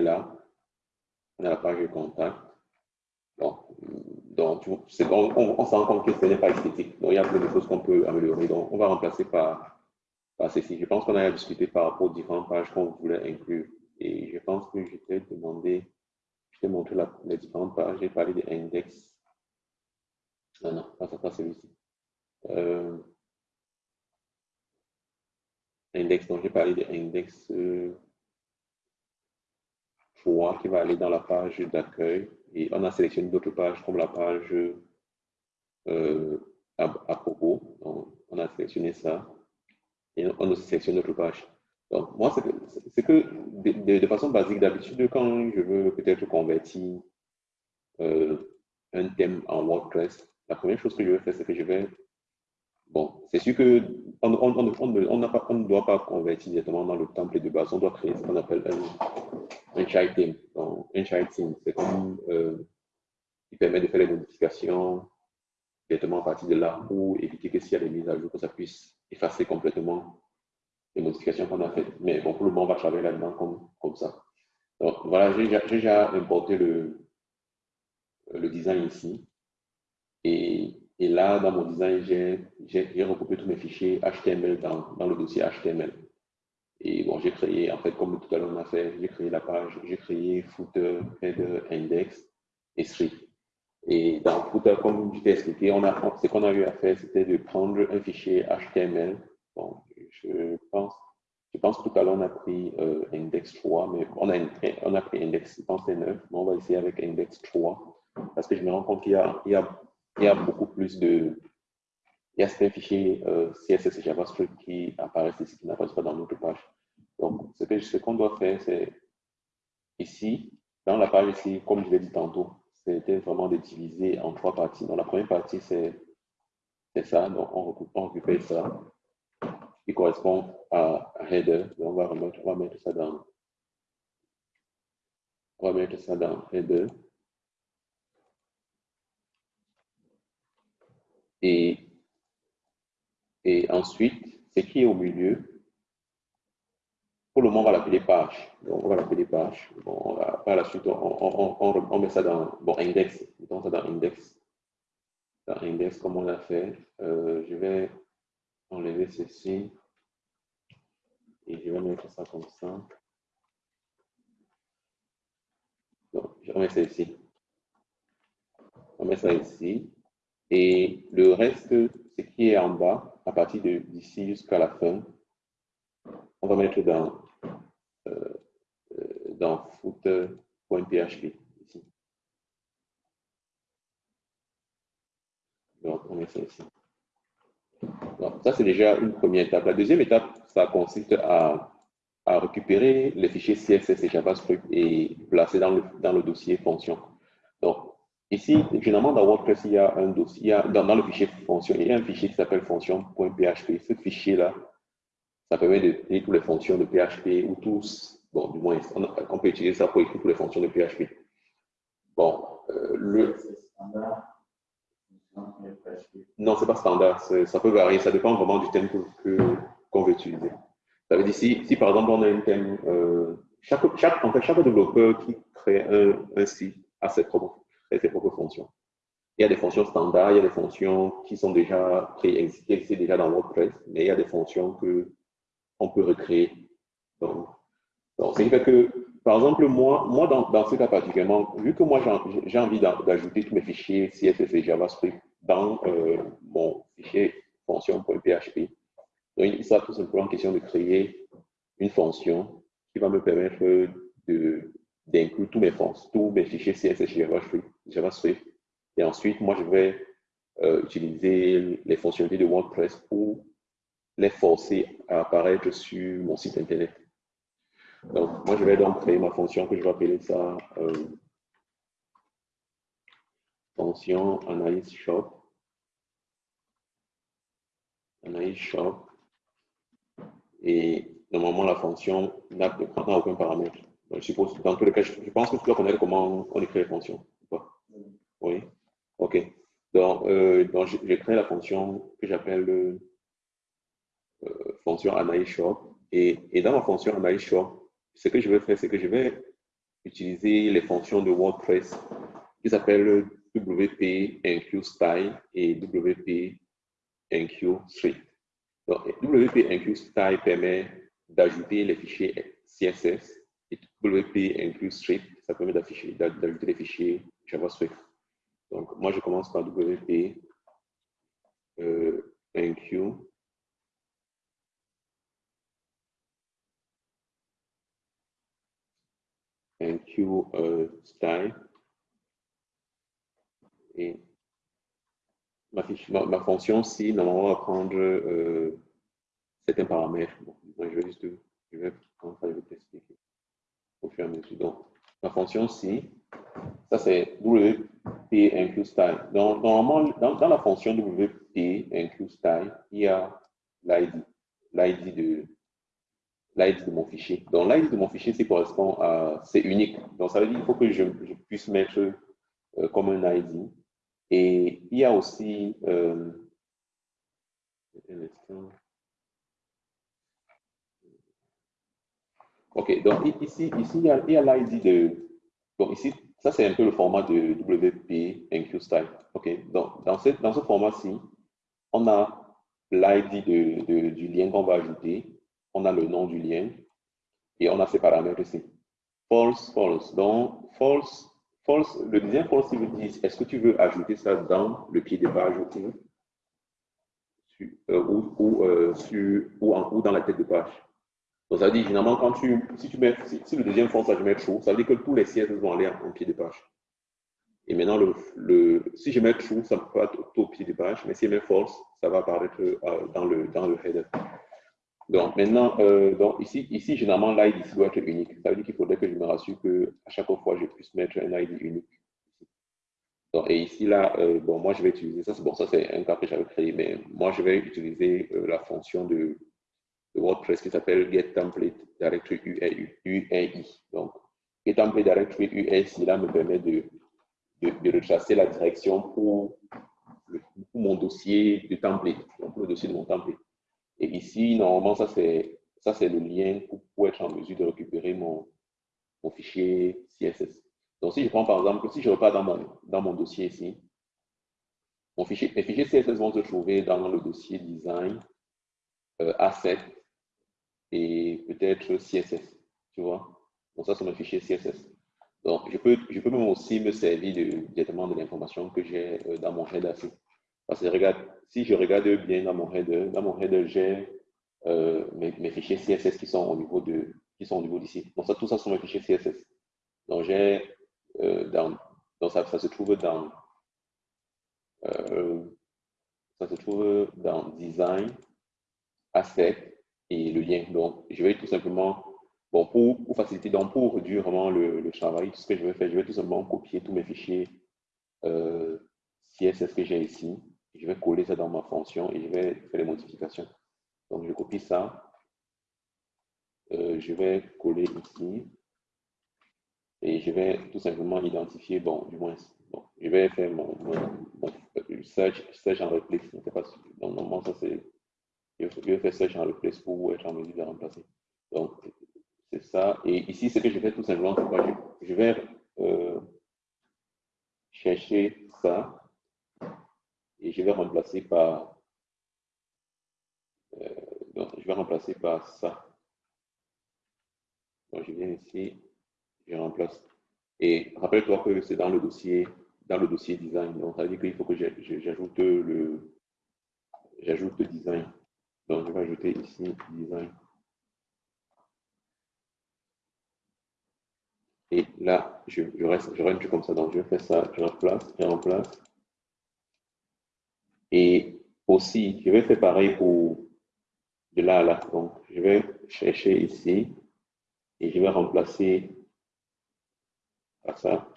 là. On a la page de contact. Bon, donc, on, on, on se rend compte que ce n'est pas esthétique. Donc, il y a plein de choses qu'on peut améliorer. Donc, on va remplacer par, par ceci. Je pense qu'on a discuté par rapport aux différentes pages qu'on voulait inclure. Et je pense que je t'ai demandé, je t'ai montré la, les différentes pages. J'ai parlé des index. Non, non, pas, pas celui-ci. Euh, index, donc j'ai parlé de index euh, 3 qui va aller dans la page d'accueil. Et on a sélectionné d'autres pages comme la page euh, à, propos. On a sélectionné ça. Et on a sélectionné d'autres pages. Donc, moi, c'est que, de, façon basique, d'habitude, quand je veux peut-être convertir euh, un thème en WordPress, la première chose que je vais faire, c'est que je vais Bon, c'est sûr qu'on on, on, ne doit pas convertir directement dans le template de base, on doit créer ce qu'on appelle un, un child theme. Donc, un child theme, c'est comme euh, il permet de faire les modifications directement à partir de là pour éviter que s'il y a des mises à jour, que ça puisse effacer complètement les modifications qu'on a faites. Mais bon, pour le moment, on va travailler là-dedans comme, comme ça. Donc, voilà, j'ai déjà importé le, le design ici. Et et là, dans mon design, j'ai regroupé tous mes fichiers HTML dans, dans, le dossier HTML. Et bon, j'ai créé, en fait, comme tout à l'heure on a fait, j'ai créé la page, j'ai créé footer, header, index et street. Et dans footer, comme je t'ai expliqué, on a, ce qu'on a eu à faire, c'était de prendre un fichier HTML. Bon, je pense, je pense tout à l'heure on a pris euh, index 3, mais on a, on a pris index, je pense c'est 9, mais on va essayer avec index 3 parce que je me rends compte qu'il y a il y a beaucoup plus de... Il y a certains fichiers euh, CSS et JavaScript qui apparaissent ici, qui n'apparaissent pas dans notre page. Donc, ce qu'on doit faire, c'est ici, dans la page ici, comme je l'ai dit tantôt, c'était vraiment de diviser en trois parties. Donc, la première partie, c'est ça. Donc, on, recoupe, on récupère ça, qui correspond à header. On va, remettre, on va mettre ça dans... On va mettre ça dans header. Et, ensuite, ce qui est au milieu, pour le moment, on va l'appeler page. Donc, on va l'appeler page. Bon, on par la suite, on, met ça dans bon, index. Mettons ça dans index. Dans index, comme on l'a fait. Euh, je vais enlever ceci. Et je vais mettre ça comme ça. Donc, je remets ça ici. On met ça ici. Et le reste, ce qui est en bas, à partir d'ici jusqu'à la fin, on va mettre dans, euh, euh dans footer.php ici. Donc, on met ça ici. Donc, ça, c'est déjà une première étape. La deuxième étape, ça consiste à, à récupérer les fichiers CSS et JavaScript et placer dans le, dans le dossier fonction. Donc, Ici, généralement, dans WordPress, il y a un dossier, dans, dans, le fichier fonction, il y a un fichier qui s'appelle fonction.php. Ce fichier-là, ça permet de créer toutes les fonctions de PHP ou tous, bon, du moins, on, peut utiliser ça pour écrire toutes les fonctions de PHP. Bon, euh, le. Non, ce n'est pas standard, ça peut varier, ça dépend vraiment du thème qu'on veut utiliser. Ça veut dire, si, si, par exemple on a un thème, euh, chaque, chaque, en fait, chaque développeur qui crée un, un site a ses propres ses propres fonctions. Il y a des fonctions standards, il y a des fonctions qui sont déjà préexistées déjà dans WordPress, mais il y a des fonctions que on peut recréer. Donc, donc ce qui fait que, par exemple, moi, moi dans, dans ce cas particulièrement, vu que moi j'ai envie d'ajouter tous mes fichiers CSS et JavaScript dans euh, mon fichier fonction.php, donc il sera tout simplement question de créer une fonction qui va me permettre de d'inclure tous mes tous mes fichiers CSS JavaScript JavaScript. Et ensuite, moi, je vais euh, utiliser les fonctionnalités de WordPress pour les forcer à apparaître sur mon site Internet. Donc, moi, je vais donc créer ma fonction que je vais appeler ça euh, fonction analyse shop. Analyse shop. Et normalement, la fonction n'a aucun paramètre. Je suppose, dans tous les cas, je, pense que tu dois connaître comment on écrit les fonctions. Oui. OK. Donc, euh, j'ai créé la fonction que j'appelle euh, fonction analyse. Et, dans ma fonction analyse ce que je vais faire, c'est que je vais utiliser les fonctions de WordPress qui s'appellent WP Style et WP Street. Donc, WP Style permet d'ajouter les fichiers CSS WP Include Street, ça permet d'ajouter les fichiers JavaScript. Donc, moi, je commence par WP euh, Include Include euh, Style et ma, ma, fonction si normalement va prendre euh, certains paramètres. Bon, je vais juste, je vais, je vais t'expliquer au fur et. Donc, ma fonction si, ça c'est WP include style. Donc, normalement, dans, la fonction WP include style, il y a l'ID, l'ID de l'ID de mon fichier. Donc, l'ID de mon fichier, c'est correspond à, c'est unique. Donc, ça veut dire qu'il faut que je, je puisse mettre euh, comme un ID et il y a aussi, euh, ok, donc ici, ici il y a l'ID de, donc ici, ça c'est un peu le format de WP Enqueue Style. Ok, donc dans ce, dans ce format-ci, on a l'ID de, du lien qu'on va ajouter, on a le nom du lien et on a ses paramètres ici. False, false. Donc, false, False, le deuxième false, il vous dit, est-ce que tu veux ajouter ça dans le pied de page ou, euh, ou, euh, ou, en, ou, dans la tête de page? Donc, ça veut dire, finalement, quand tu, si tu mets, si, le deuxième false, je mets true, ça veut dire que tous les CSS vont aller en, pied de page. Et maintenant, le, le, si je mets true, ça va tout au pied de page, mais si je mets false, ça va apparaître euh, dans, le, dans le header. Donc maintenant, euh, donc ici, ici, généralement, l'ID doit être unique. Ça veut dire qu'il faudrait que je me rassure qu'à chaque fois, je puisse mettre un ID unique. Donc, et ici, là, euh, bon, moi, je vais utiliser ça. Bon, ça, c'est un cas que j'avais créé, mais moi, je vais utiliser la fonction de, WordPress qui s'appelle getTemplate directory URI. Donc, getTemplate directory URI, là, me permet de, de, retracer la direction pour, mon dossier de template, donc le dossier de mon template. Et ici, normalement, ça c'est le lien pour, être en mesure de récupérer mon, mon, fichier CSS. Donc, si je prends par exemple, si je repars dans mon, dans mon dossier ici, mon fichier, mes fichiers CSS vont se trouver dans le dossier design, euh, et peut-être CSS, tu vois. Donc, ça, c'est mon fichier CSS. Donc, je peux, je peux même aussi me servir directement de l'information que j'ai euh, dans mon header. Parce que regarde, si je regarde bien dans mon header, dans mon header, j'ai euh, mes, fichiers CSS qui sont au niveau de qui sont au niveau d'ici. Donc ça, tout ça sont mes fichiers CSS. Donc j'ai euh, dans donc ça, se trouve dans ça se trouve dans design, asset et le lien. Donc je vais tout simplement bon pour, pour faciliter donc pour réduire vraiment le, le, travail, ce que je vais faire, je vais tout simplement copier tous mes fichiers CSS que j'ai ici je vais coller ça dans ma fonction et je vais faire les modifications. Donc, je copie ça. Euh, je vais coller ici. Et je vais tout simplement identifier, bon, du moins, bon, je vais faire mon, search, search en replace. Pas, donc, normalement, ça c'est, search en replace pour être en mesure de remplacer. Donc, c'est ça. Et ici, ce que je fais tout simplement, je, je vais euh, chercher ça et je vais remplacer par euh, je vais remplacer par ça. Donc, je viens ici, je remplace. Et rappelle-toi que c'est dans le dossier, dans le dossier design. Donc, ça veut dire qu'il faut que j'ajoute le, j'ajoute design. Donc, je vais ajouter ici design. Et là, je, reste, je rentre comme ça. Donc, je fais ça, je remplace, je remplace. Et aussi, je vais faire pareil pour de là à là. Donc, je vais chercher ici et je vais remplacer par ça.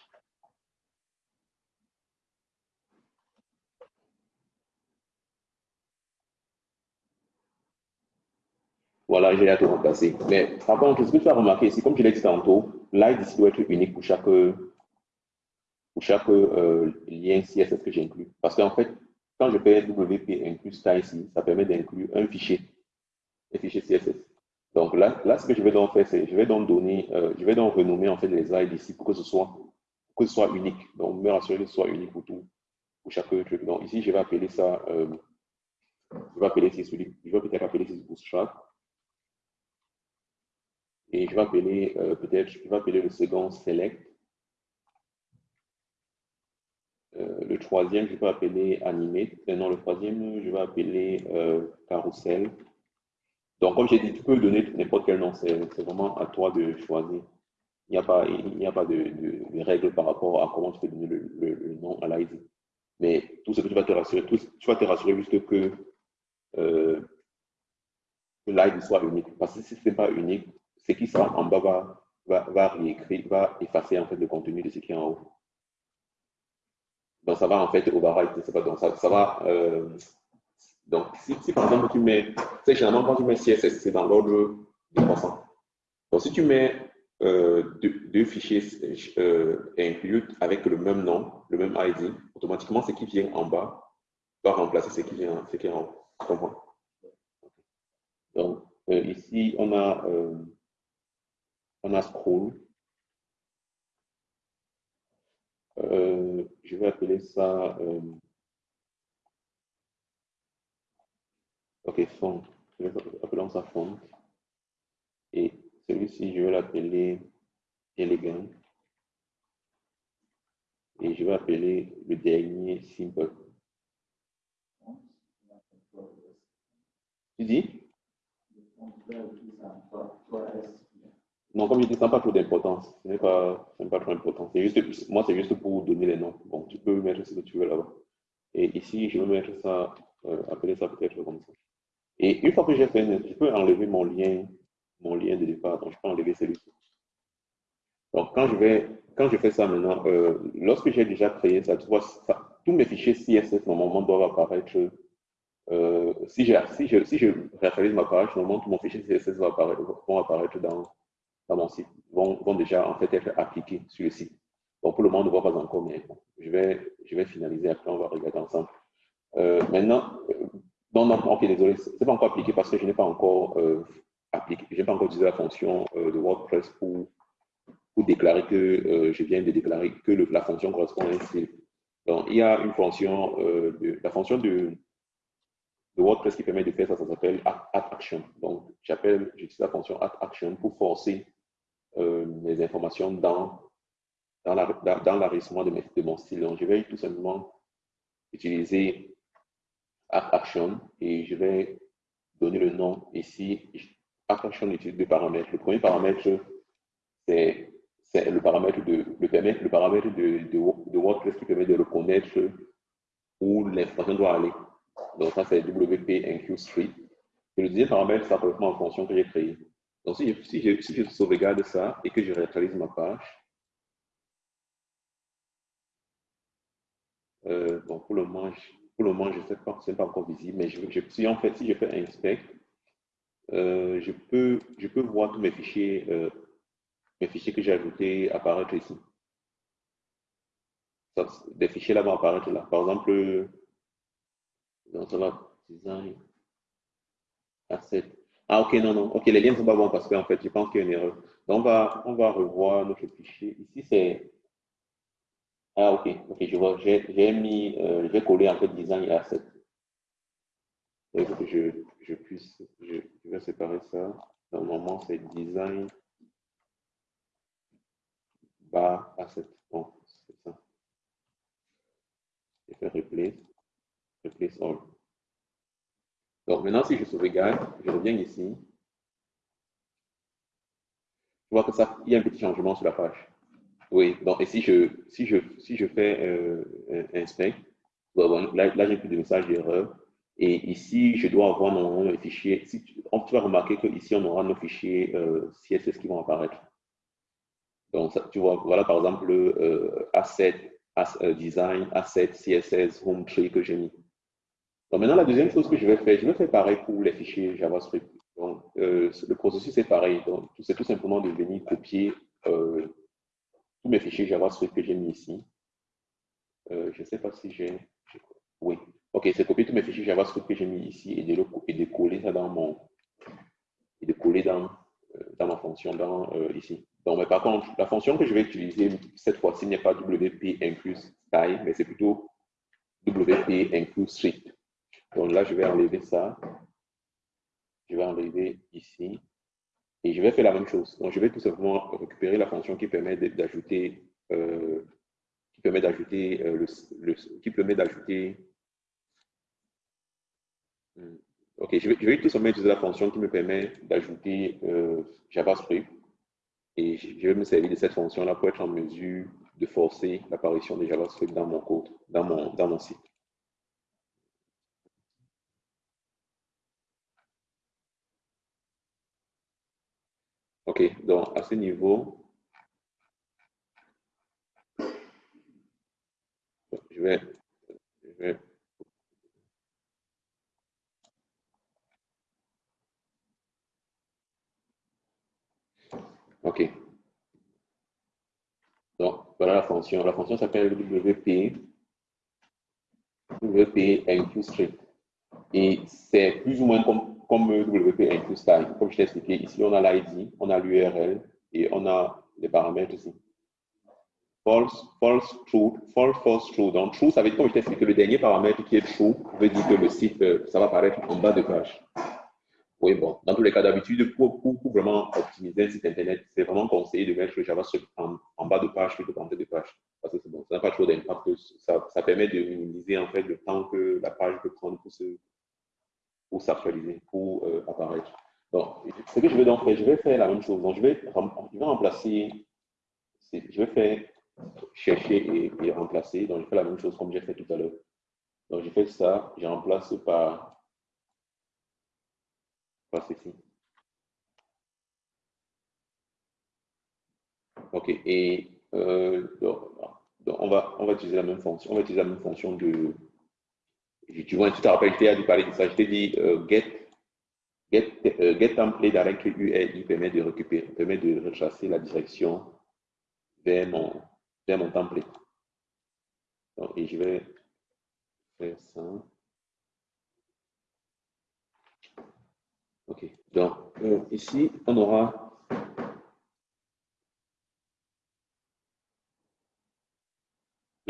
Voilà, j'ai tout remplacé. Mais par contre, ce que tu as remarqué ici, comme je l'ai dit tantôt, l'ID ici doit être unique pour chaque, pour chaque euh, lien CSS que j'inclus. Parce qu'en fait, quand je fais WP inclus ça ici, ça permet d'inclure un fichier, un fichier CSS. Donc là, là, ce que je vais donc faire, c'est je vais donc donner, euh, je vais donc renommer en fait les ID ici pour que ce soit, que ce soit unique. Donc, me rassurer que ce soit unique pour tout, pour chaque truc. Donc ici, je vais appeler ça, euh, je vais appeler celui, je vais peut-être appeler ici bootstrap. Et je vais appeler euh, peut-être, je vais appeler le second select. Euh, le troisième, je vais appeler animate. Et non, le troisième, je vais appeler carousel. Donc, comme j'ai dit, tu peux donner n'importe quel nom, c'est vraiment à toi de choisir. Il n'y a pas, il n'y a pas de, de, règles par rapport à comment tu peux donner le, nom à l'ID. Mais tout ce que tu vas te rassurer, tout, tu vas te rassurer juste que, euh, que l'ID soit unique. Parce que si ce n'est pas unique, ce qui sera en bas va, va, va réécrire, va effacer en fait le contenu de ce qui est en haut. Donc, ça va en fait override, pas, donc ça, ça va euh, donc, si, par exemple tu mets, c'est généralement quand tu mets CSS, c'est dans l'ordre de croissant. Donc, si tu mets euh, deux, fichiers euh, inclus avec le même nom, le même ID, automatiquement, ce qui vient en bas va remplacer ce qui vient, ce qui est en haut. Donc, ici, on a, on a scroll. je vais appeler ça Ok, font. Appelons ça font. Et celui-ci, je vais l'appeler élégant. Et je vais appeler le dernier simple. Tu dis? Non, comme je dis, ça n'a pas trop d'importance. Ce n'est pas, pas trop important. Juste, moi, c'est juste pour donner les noms. Bon, tu peux mettre ce que tu veux là-bas. Et ici, je vais mettre ça, euh, appeler ça peut-être comme ça. Et une fois que j'ai fait, je peux enlever mon lien, mon lien de départ. Donc, je peux enlever celui-ci. Donc, quand je, vais, quand je fais ça maintenant, euh, lorsque j'ai déjà créé ça, tu vois, tous mes fichiers CSS, normalement, doivent apparaître. Euh, si, si, je, si je réactualise ma page, normalement, tous mes fichiers CSS vont apparaître, vont apparaître dans, dans mon site, vont, vont, déjà en fait être appliqués sur le site. Donc, pour le moment, on ne voit pas encore, mais je, vais, je vais finaliser après, on va regarder ensemble. Euh, maintenant, non, non, ok, désolé, ce n'est pas encore appliqué parce que je n'ai pas encore euh, appliqué, je n'ai pas encore utilisé la fonction euh, de WordPress pour, pour déclarer que euh, je viens de déclarer que la fonction correspond à un style. Donc, il y a une fonction, de, la fonction de, de, WordPress qui permet de faire ça, ça s'appelle add action. Donc, j'appelle, j'utilise la fonction add action pour forcer les informations dans, dans l'enregistrement de, de mon style. Donc, je vais tout simplement utiliser action et je vais donner le nom ici. Action utilise deux paramètres. Le premier paramètre, c'est le paramètre de le, le paramètre de, de, WordPress qui permet de reconnaître où l'information doit aller. Donc ça, c'est WP Enqueue Street. Et le deuxième paramètre, ça correspond en fonction que j'ai créée. Donc si je, si, je, je sauvegarde ça et que je réactualise ma page, euh, donc pour le moment, pour le moment, je ne sais pas, ce n'est pas encore visible, mais je, si en fait, si je fais inspect, euh, je, peux, je peux voir tous mes fichiers, euh, mes fichiers que j'ai ajoutés apparaître ici. des fichiers là vont apparaître là. Par exemple, dans ça design, asset. Ah, ok, non, non. Ok, les liens ne sont pas bons parce qu'en fait, je pense qu'il y a une erreur. Donc, on va, on va revoir notre fichier. Ici, c'est ah, ok, ok, je vois. J'ai mis, euh, j'ai collé en fait design et asset. Que je, je puisse, je, vais séparer ça. Normalement, c'est design bar asset. Bon, c'est ça. Je fais replace, replace all. Donc maintenant, si je sauvegarde, je reviens ici. Je vois que ça, il y a un petit changement sur la page. Oui, donc et si je, si je, si je fais euh, inspect, là, j'ai plus de message d'erreur. Et ici, je dois avoir normalement les fichiers. Tu, tu vas remarquer qu'ici, on aura nos fichiers euh, CSS qui vont apparaître. Donc, tu vois, voilà par exemple euh, asset, euh, design, asset, CSS, home tree que j'ai mis. Donc maintenant, la deuxième chose que je vais faire, je vais faire pareil pour les fichiers JavaScript. Donc, euh, le processus est pareil. Donc, c'est tout simplement de venir copier tous mes fichiers JavaScript que j'ai mis ici. Euh, je ne sais pas si j'ai. Oui. OK, c'est copier tous mes fichiers JavaScript que j'ai mis ici et de, et de coller ça dans mon, et de coller dans, dans ma fonction dans, ici. Donc, mais par contre, la fonction que je vais utiliser cette fois-ci n'est pas WP inclus style, mais c'est plutôt WP inclus strict. Donc là, je vais enlever ça. Je vais enlever ici. Et je vais faire la même chose. Donc, je vais tout simplement récupérer la fonction qui permet d'ajouter euh, qui permet d'ajouter euh, qui permet d'ajouter hmm, ok je vais, tout simplement utiliser la fonction qui me permet d'ajouter euh, JavaScript et je vais me servir de cette fonction là pour être en mesure de forcer l'apparition de JavaScript dans mon code dans mon dans mon site Donc à ce niveau, je vais, je vais OK. Donc, voilà la fonction. La fonction s'appelle WP, WP InQScript. Et c'est plus ou moins comme comme WP inclus style. Comme je t'ai expliqué, ici, on a l'ID, on a l'URL et on a les paramètres ici. False, false, true, false, false, true. Donc, true, ça veut dire, comme je t'ai expliqué, le dernier paramètre qui est true veut dire que le site, euh, ça va apparaître en bas de page. Oui, bon, dans tous les cas d'habitude, pour, pour, vraiment optimiser un site Internet, c'est vraiment conseillé de mettre le JavaScript en, en bas de page plutôt qu'en tête de page. Parce que c'est bon, ça n'a pas trop d'impact. Ça, ça permet de minimiser en fait le temps que la page peut prendre pour se, pour s'actualiser, pour euh, apparaître. Donc, ce que je vais donc faire, je vais faire la même chose. Donc, je vais, je vais remplacer, je vais faire chercher et, remplacer. Donc, je fais la même chose comme j'ai fait tout à l'heure. Donc, je fais ça, je remplace par, par ceci. OK. Et euh, donc, on, va, on va utiliser la même fonction. On va utiliser la même fonction de, tu vois, tu te rappelles, tu as dû parler de ça. Je t'ai dit euh, get, get, euh, get template directory URI permet de récupérer, permet de retracer la direction vers mon, vers mon template. Donc, et je vais faire ça. OK. Donc, euh, ici, on aura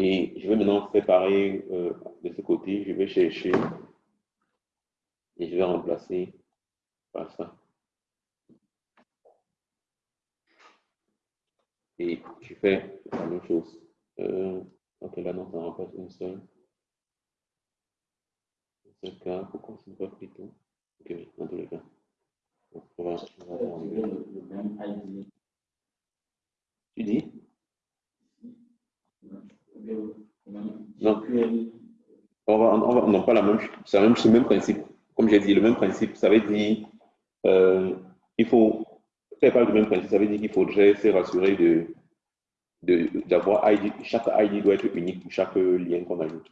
Et je vais maintenant préparer euh, de ce côté, je vais chercher et je vais remplacer par ça. Et je fais la même chose. Euh, ok, là, non, ça remplace une seule. Un seul cas, pourquoi c'est pas pris tout? Ok, oui, dans tous les cas. Donc, on va, on va Tu dis? Non. On va, on va, pas la même c'est le même principe. Comme j'ai dit, le même principe, ça veut dire euh, il faut, pas le même principe, ça veut dire qu'il faudrait se rassurer de d'avoir ID, chaque ID doit être unique pour chaque lien qu'on ajoute.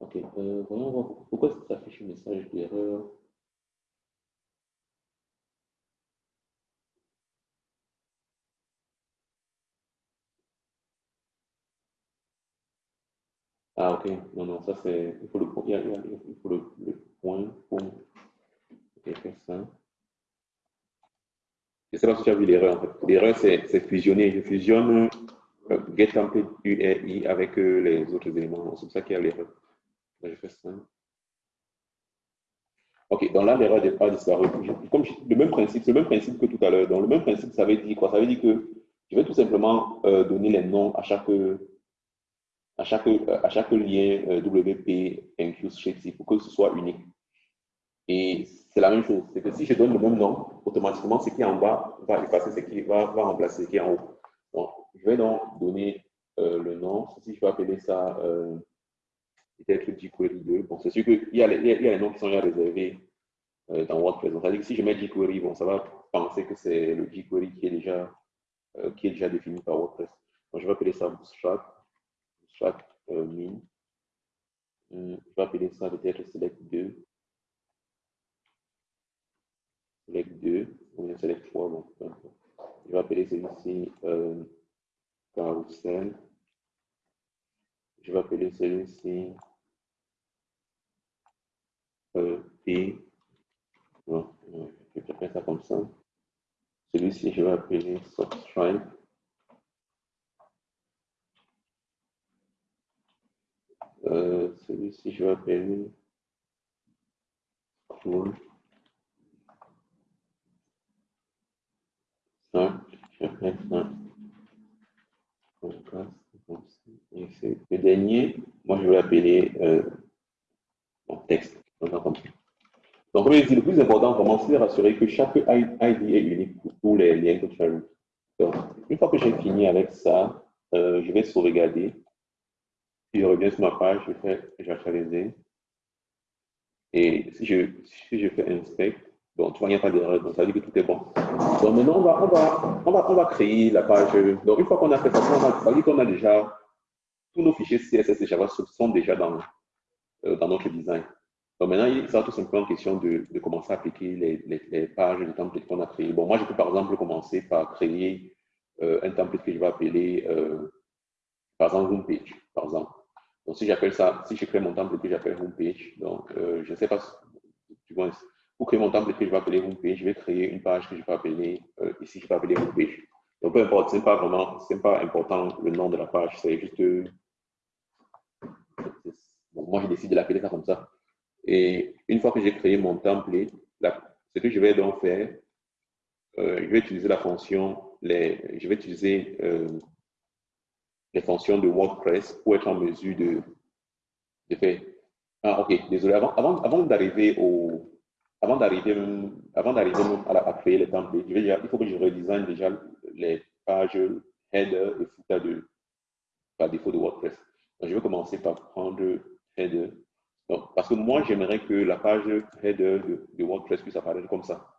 Ok, euh, voyons voir pourquoi ça affiche un message d'erreur? Ah, ok. Non, non, ça c'est. Il faut le, il, faut le, point pour. Ok, faire ça. Je ne sais pas si tu as vu l'erreur en fait. L'erreur, c'est fusionner. Je fusionne euh, URI avec euh, les autres éléments. C'est ça qu'il y a l'erreur. je fais ça. Ok, donc là, l'erreur n'est pas disparu. Comme le même principe, le même principe que tout à l'heure. Donc, le même principe, ça veut dire quoi? Ça veut dire que je vais tout simplement euh, donner les noms à chaque à chaque, à chaque lien euh, WP inclus pour que ce soit unique. Et c'est la même chose. C'est que si je donne le même nom, automatiquement, ce qui est en bas va effacer ce qui va, va remplacer ce qui est en haut. Donc, je vais donc donner euh, le nom. Si je vais appeler ça euh, peut-être jQuery 2. Bon, c'est sûr qu'il y, y a les noms qui sont déjà réservés euh, dans WordPress. C'est-à-dire que si je mets jQuery, bon, ça va penser que c'est le jQuery qui est déjà, qui est déjà défini par WordPress. Donc, je vais appeler ça Bootstrap euh, min. je vais appeler ça peut-être select 2. Select 2, ou bien select 3, bon, Je vais appeler celui-ci euh, carousel. Je vais appeler celui-ci euh, P faire ça comme ça. Celui-ci, je vais appeler subscribe. Euh, celui-ci, je vais appeler cool. Ça, je vais faire ça. Le dernier, moi, je vais l'appeler euh, mon texte. Donc, comme je dis, le plus important, comment c'est de rassurer que chaque ID est unique pour tous les liens que tu as Donc, une fois que j'ai fini avec ça, euh, je vais sauvegarder. Je reviens sur ma page, je fais j'actualiser. Et si je, si je fais inspect, bon, tu vois, il n'y a pas d'erreur, donc ça veut dire que tout est bon. Donc maintenant, on va, on va, on va, on va créer la page. Donc une fois qu'on a fait ça, on va dire qu'on a déjà tous nos fichiers CSS et JavaScript sont déjà dans, euh, dans notre design. Donc maintenant, il sera tout simplement question de, de commencer à appliquer les, les, les pages de templates qu'on a créées. Bon, moi, je peux par exemple commencer par créer euh, un template que je vais appeler, euh, par exemple, homepage, par exemple. Donc, si j'appelle ça, si je crée mon template que j'appelle homepage, donc, euh, je ne sais pas, tu vois, pour créer mon template je vais appeler homepage, je vais créer une page que je vais appeler, euh, ici, je vais appeler homepage. Donc, peu importe, ce n'est pas vraiment, ce n'est pas important le nom de la page, c'est juste, bon, moi, je décide de l'appeler ça comme ça. Et une fois que j'ai créé mon template, ce que je vais donc faire, euh, je vais utiliser la fonction, je vais utiliser euh, les fonctions de WordPress pour être en mesure de, de faire. Ah, ok, désolé. Avant, avant, d'arriver au, avant d'arriver, avant d'arriver à, créer les templates, je vais il faut que je redesign déjà les pages header et footer de, par défaut de WordPress. Donc, je vais commencer par prendre header donc, parce que moi, j'aimerais que la page header de, de, WordPress puisse apparaître comme ça,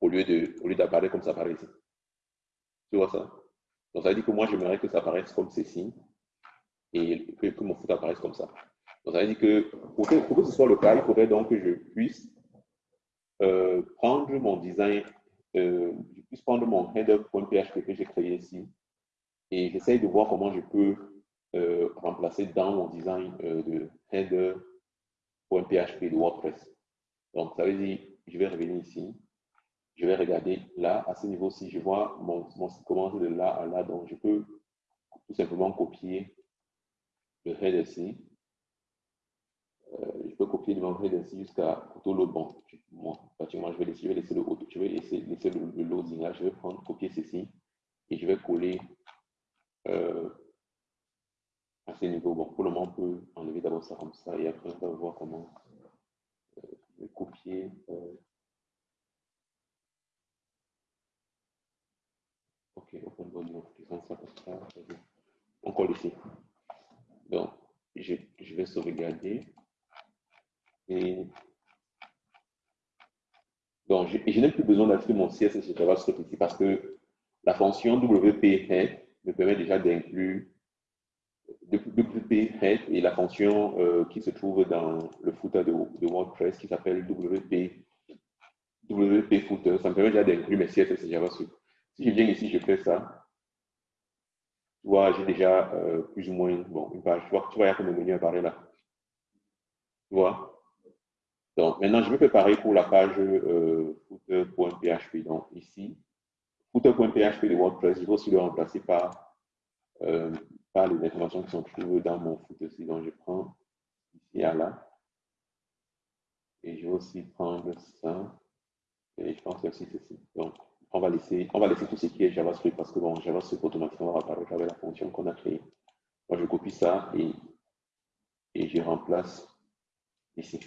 au lieu d'apparaître comme ça apparaît ici. Tu vois ça? Donc, ça veut dire que moi, j'aimerais que ça apparaisse comme ceci et que, que mon foot apparaisse comme ça. Donc, ça veut dire que pour, que que ce soit le cas, il faudrait donc que je puisse euh, prendre mon design, euh, je puisse prendre mon header.php que j'ai créé ici et j'essaye de voir comment je peux euh, remplacer dans mon design de header.php de WordPress. Donc, ça veut dire, je vais revenir ici, je vais regarder là, à ce niveau-ci, je vois mon, mon de là à là, donc je peux tout simplement copier le header ici. Euh, je peux copier mon header ici jusqu'à tout l'autre. Bon, pratiquement, je vais laisser, je vais laisser le, je vais laisser, laisser le, le loading là, je vais prendre, copier ceci et je vais coller euh, à ce niveau. Bon, pour le moment, on peut enlever d'abord ça comme ça et après, on va voir comment euh, copier. Euh. Open body ça comme ça. On colle ici. Donc, je, vais sauvegarder. Et donc, je, n'ai plus besoin d'ajouter mon CSS sur JavaScript ici parce que la fonction WP me permet déjà d'inclure WP Head et la fonction euh, qui se trouve dans le footer de, de WordPress qui s'appelle WP, WP Footer. Ça me permet déjà d'inclure mes CSS et JavaScript. Si je viens ici, je fais ça. J'ai déjà euh, plus ou moins bon, une page. Tu vois, tu vois, il y a comme un menu apparaît là. Tu vois? Donc, maintenant, je vais préparer pour la page euh, footer.php. Donc, ici, footer.php de WordPress, je vais aussi le remplacer par euh, les informations qui sont trouvées dans mon foot aussi. Donc, je prends ici à là. Et je vais aussi prendre ça. Et je pense aussi ceci. Donc, on va laisser, on va laisser tout ce qui est JavaScript parce que bon, JavaScript automatiquement va apparaître avec la fonction qu'on a créée. Moi, je copie ça et, et je remplace ici.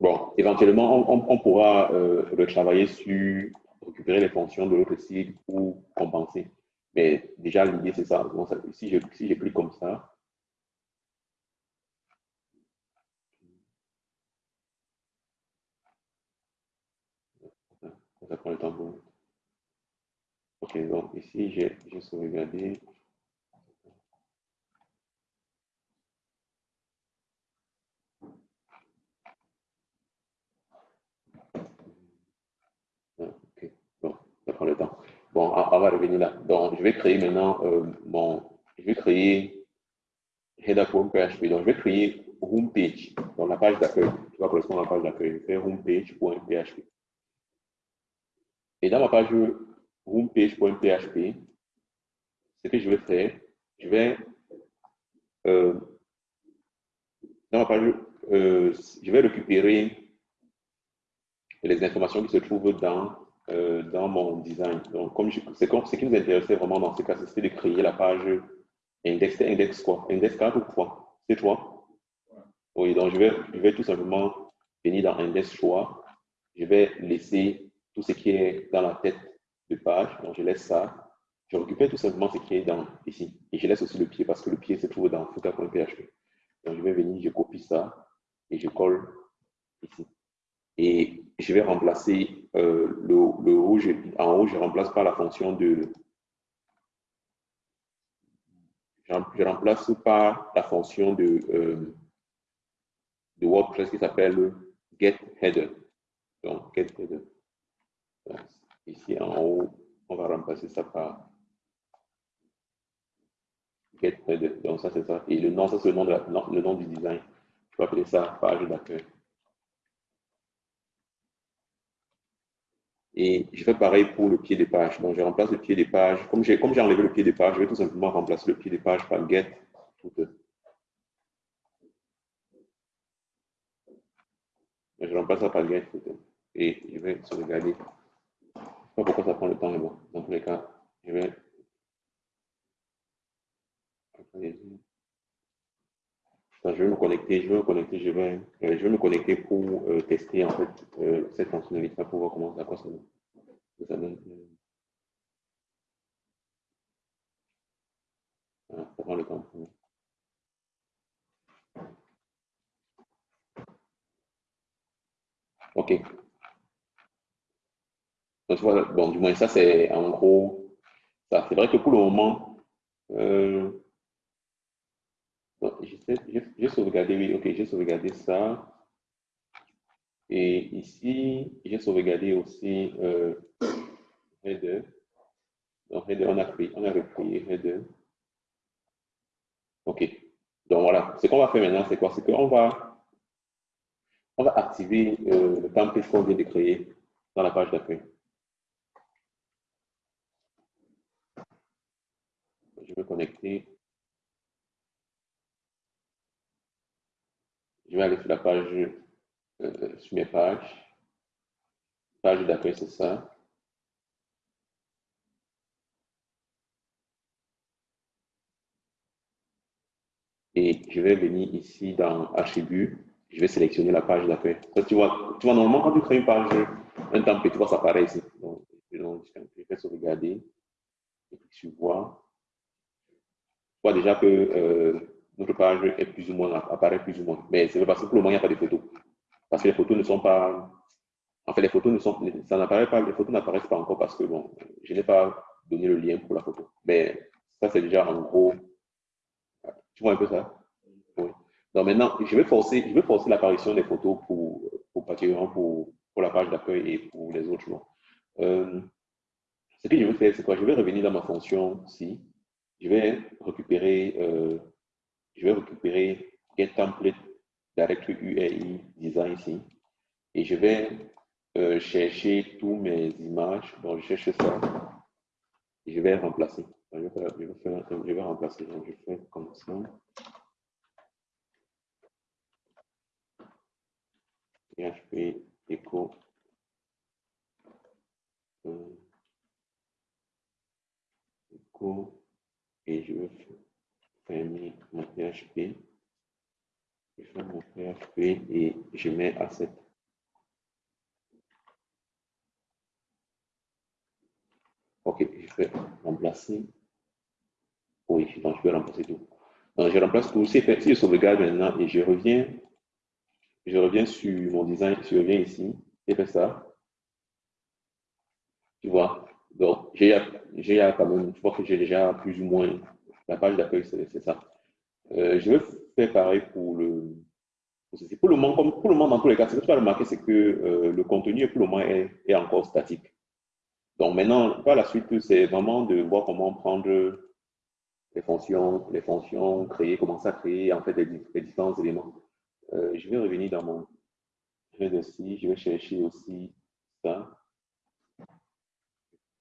Bon, éventuellement, on, pourra euh, retravailler sur récupérer les fonctions de l'autre site ou compenser. Mais déjà, l'idée, c'est ça. si j'ai si plus comme ça, ça prend le temps pour... Ok, donc ici, j'ai sauvegardé. Ah, ok, bon, ça prend le temps. Bon, on va revenir là. Donc, je vais créer maintenant euh, mon, je vais créer header.php. Donc, je vais créer homepage, dans la page d'accueil. Tu vas correspond à la page d'accueil. Je fais homepage.php. Et dans ma page homepage.php, ce que je vais faire, je vais, euh, dans ma page, euh, je vais récupérer les informations qui se trouvent dans, euh, dans mon design. Donc, comme c'est ce qui nous intéressait vraiment dans ce cas, c'était de créer la page index, index quoi? Index 4 ou quoi? C'est toi? Oui, donc je vais, je vais tout simplement venir dans index choix. Je vais laisser ce qui est dans la tête de page. Donc, je laisse ça. Je récupère tout simplement ce qui est dans ici. Et je laisse aussi le pied parce que le pied se trouve dans footer.php. Donc, je vais venir, je copie ça et je colle ici. Et je vais remplacer euh, le, le, rouge. En haut, je remplace par la fonction de. Je remplace par la fonction de, euh, de WordPress qui s'appelle getHeader. Donc, getHeader. Ici en haut, on va remplacer ça par getHeader. Donc, ça, c'est ça. Et le nom, ça, c'est le, nom le nom du design. Je peux appeler ça page d'accueil. Et je fais pareil pour le pied des pages. Donc, je remplace le pied des pages. Comme j'ai enlevé le pied des pages, je vais tout simplement remplacer le pied des pages par get Je remplace ça par get Et je vais sauvegarder. Je ne sais pas pourquoi ça prend le temps, mais bon, dans tous les cas, je vais je vais me connecter, je vais me connecter, je vais, euh, je me connecter pour euh, tester en fait euh, cette fonctionnalité pour voir comment à quoi ça, donne. Ça prend le temps. Ok. Bon, du moins, ça, c'est en gros ça. C'est vrai que pour le moment, euh, j'ai sauvegardé, oui, ok, j'ai sauvegardé ça. Et ici, j'ai sauvegardé aussi euh, header. Donc, header, on a, pris, on a repris header. OK. Donc, voilà. Ce qu'on va faire maintenant, c'est quoi? C'est qu'on va, on va activer euh, le template qu'on vient de créer dans la page d'accueil. Je vais connecter. Je vais aller sur la page, euh, sur mes pages. Page d'accueil, c'est ça. Et je vais venir ici dans Attributs. Je vais sélectionner la page d'accueil. Tu vois, tu vois, normalement, quand tu crées une page, un template, tu vois, ça apparaît ici. Donc, je vais sauvegarder. Et puis, tu vois. Tu vois déjà que euh, notre page est plus ou moins, apparaît plus ou moins. Mais c'est parce que pour le moment, il n'y a pas de photos. Parce que les photos ne sont pas. En fait, les photos ne sont. Ça n'apparaît pas, les photos n'apparaissent pas encore parce que bon, je n'ai pas donné le lien pour la photo. Mais ça, c'est déjà en gros. Tu vois un peu ça? Oui. Donc maintenant, je vais forcer, je vais forcer l'apparition des photos pour, pour pour, pour la page d'accueil et pour les autres. Euh, ce que je vais faire, c'est quoi? Je vais revenir dans ma fonction si. Je vais récupérer euh, je vais récupérer get template directory UAI design ici et je vais euh, chercher tous mes images. Donc, je cherche ça et je vais remplacer. Je vais, faire, je vais, faire, remplacer. Je fais comme ça. PHP echo echo et je vais fermer mon PHP. Je fais mon PHP et je mets asset. Ok, je vais remplacer. Oui, donc je vais remplacer tout. Donc je remplace tout. Si je sauvegarde maintenant et je reviens, je reviens sur mon design, je reviens ici, et fais ça. Tu vois, donc j'ai quand même, je vois que j'ai déjà plus ou moins la page d'accueil, c'est ça. Euh, je vais faire pareil pour le, pour le moment, pour le moment, dans tous les cas, ce que tu vas remarquer, c'est que euh, le contenu, pour le moment, est, est, encore statique. Donc maintenant, par la suite, c'est vraiment de voir comment prendre les fonctions, les fonctions, créer, commencer à créer en fait les, différents éléments. Euh, je vais revenir dans mon, je vais ici, je vais chercher aussi ça.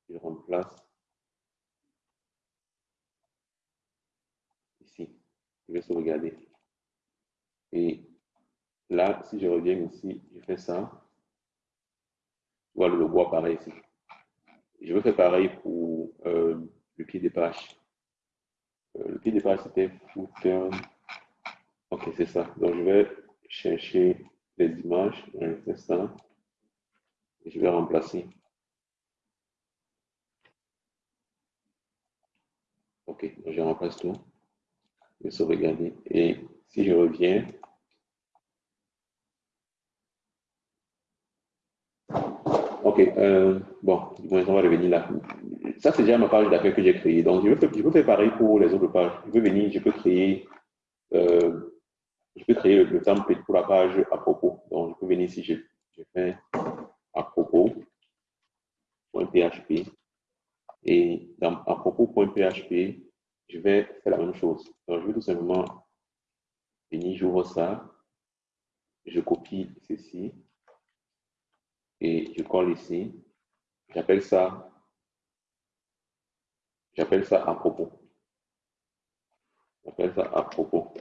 Je remplace ici. Je vais sauvegarder. Et là, si je reviens ici, je fais ça. Voilà le logo apparaît ici. Je vais faire pareil pour euh, le pied des pages. Euh, le pied des pages, c'était footer. Ok, c'est ça. Donc, je vais chercher les images un ça. Et je vais remplacer. Ok, je remplace tout. Je sauvegarder. Et si je reviens, Ok, euh, bon, on va revenir là. Ça, c'est déjà ma page d'accueil que j'ai créée. Donc, je peux, faire pareil pour les autres pages. Je peux venir, je peux créer, euh, je peux créer le, template pour la page à propos. Donc, je peux venir ici, je, je fais à propos, .php. Et dans à propos.php, je vais faire la même chose. Donc, je vais tout simplement venir, j'ouvre ça, je copie ceci et je colle ici. J'appelle ça, j'appelle ça à propos. J'appelle ça à propos.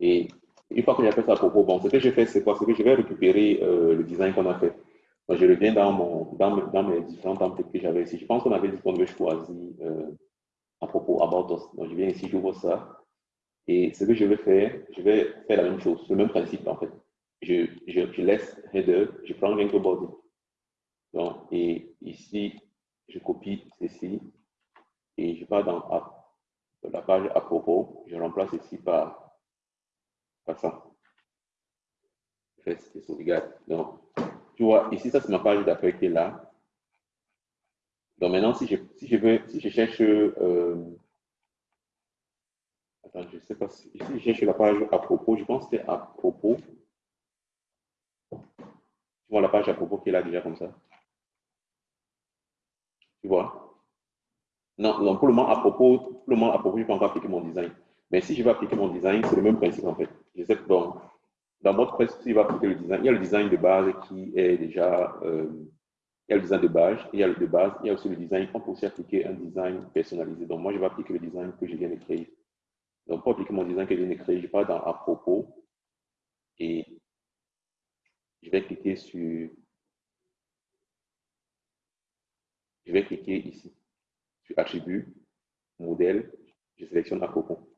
Et une fois que j'appelle ça à propos, bon, ce que je fais, c'est quoi? Que je vais récupérer euh, le design qu'on a fait. Donc, je reviens dans, mon, dans, mes différents templates que j'avais ici. Je pense qu'on avait dit qu'on devait choisir euh, à propos About Us. Donc, je viens ici, j'ouvre ça. Et ce que je vais faire, je vais faire la même chose, le même principe en fait je, je, laisse header, je prends link body. Donc, et ici, je copie ceci et je pars dans la page à propos, je remplace ici par, par ça. Je fais sauvegarde. Donc, tu vois, ici, ça c'est ma page d'accueil qui est là. Donc maintenant, si je, si je veux, si je cherche, euh, attends, je sais pas si, ici je cherche la page à propos, je pense que c'est à propos. Tu vois la page à propos qui est là déjà comme ça. Tu vois? Non, pour le moment, à propos, pour le moment, à propos, je peux encore appliquer mon design. Mais si je vais appliquer mon design, c'est le même principe en fait. Je sais que dans si je vais appliquer le design, il y a le design de base qui est déjà. Euh, il y a le design de base, il y a le de base, il y a aussi le design. On peut aussi appliquer un design personnalisé. Donc, moi, je vais appliquer le design que je viens de créer. Donc, pour appliquer mon design que je viens de créer, je pars dans à propos et je vais cliquer sur, je vais cliquer ici, sur attribut, modèle, je sélectionne à propos.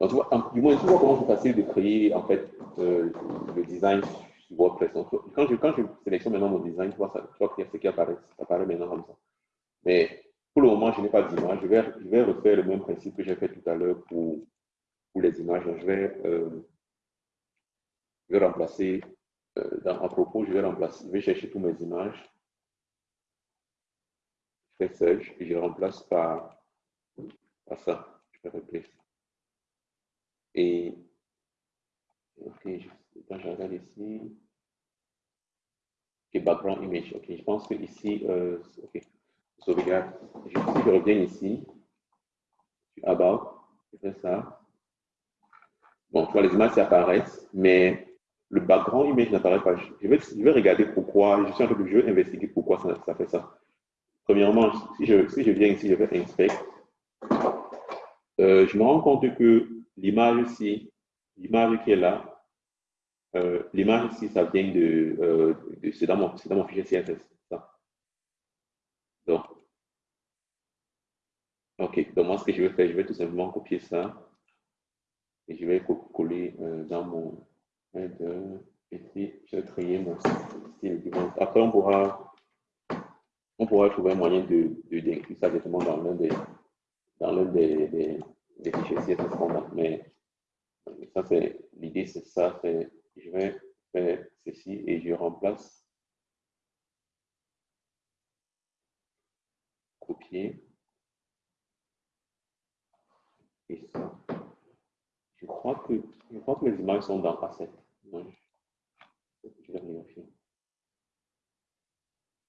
Du moins, tu vois comment c'est facile de créer en fait euh, le design sur WordPress. Quand, je, je sélectionne maintenant mon design, tu vois, ça, tu vois ce qui apparaît, ça apparaît maintenant comme ça. Mais pour le moment, je n'ai pas d'image. Je vais, je vais refaire le même principe que j'ai fait tout à l'heure pour, les images. Je vais, euh, je vais remplacer euh, à propos, je vais remplacer, je vais chercher toutes mes images. Je fais search et je remplace par, par ça. Je fais replace. Et ok, je, je regarde ici, ok, background image. Ok, je pense que ici, euh, ok, sauvegarde. Je, si je reviens ici, about, je fais ça. Bon, tu vois, les images apparaissent, mais le background image n'apparaît pas. Je vais, je vais, regarder pourquoi, je suis en train de investiguer pourquoi ça, ça, fait ça. Premièrement, si je, si je viens ici, je vais inspect. Euh, je me rends compte que l'image ici, l'image qui est là, euh, l'image ici, ça vient de, euh, de c'est dans, mon, fichier CSS. Donc, ok, donc moi ce que je vais faire, je vais tout simplement copier ça et je vais coller euh, dans mon de, ici, je vais créer mon style. Après, on pourra, on pourra trouver un moyen de, d'inclure ça directement dans l'un des, dans l'un des, des, fichiers CSS Mais ça, c'est l'idée, c'est ça. C'est, je vais faire ceci et je remplace copier et ça. Je crois que, je crois que les images sont dans Asset. Je vais vérifier.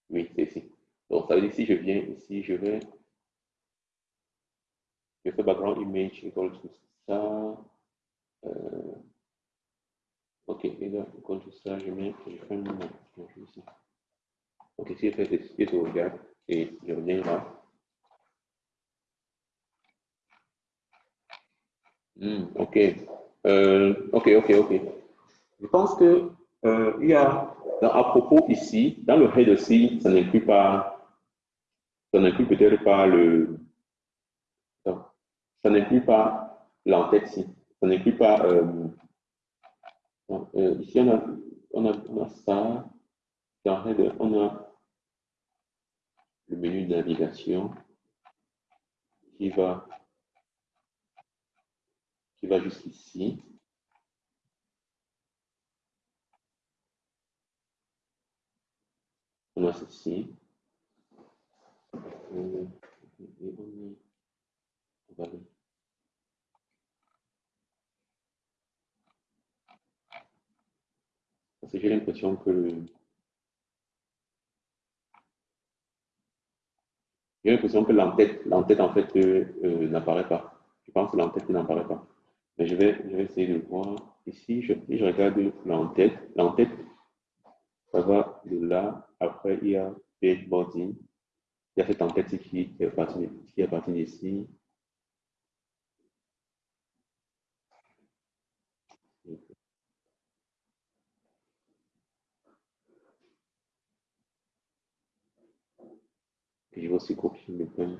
Oui, c'est ici. Donc, ça veut dire si je viens ici, je vais. Je fais background image égale tout ça. Euh, Ok, là, contre ça, je mets, je fais un ici. Ok, si je fais tester sauvegarde et je reviens là. Ok. Ok, ok, ok. Je pense que euh, il y a, à propos ici, dans le head aussi, ça n'inclut pas, ça n'inclut peut-être pas le, ça n'inclut pas l'entête ici, ça n'inclut pas, euh, euh, ici on a, on a, on ça, on a le menu de navigation qui va, qui va jusqu'ici. on a ceci. Parce que j'ai l'impression que l'entête, l'entête en fait euh, euh, n'apparaît pas. Je pense que l'entête n'apparaît pas. Mais je vais, je vais essayer de voir. Ici, je, regarde l'entête. L'entête, ça va de là après, il y a body. Il y a cette enquête qui est partie, qui est partie d'ici. Je vais aussi copier mes points.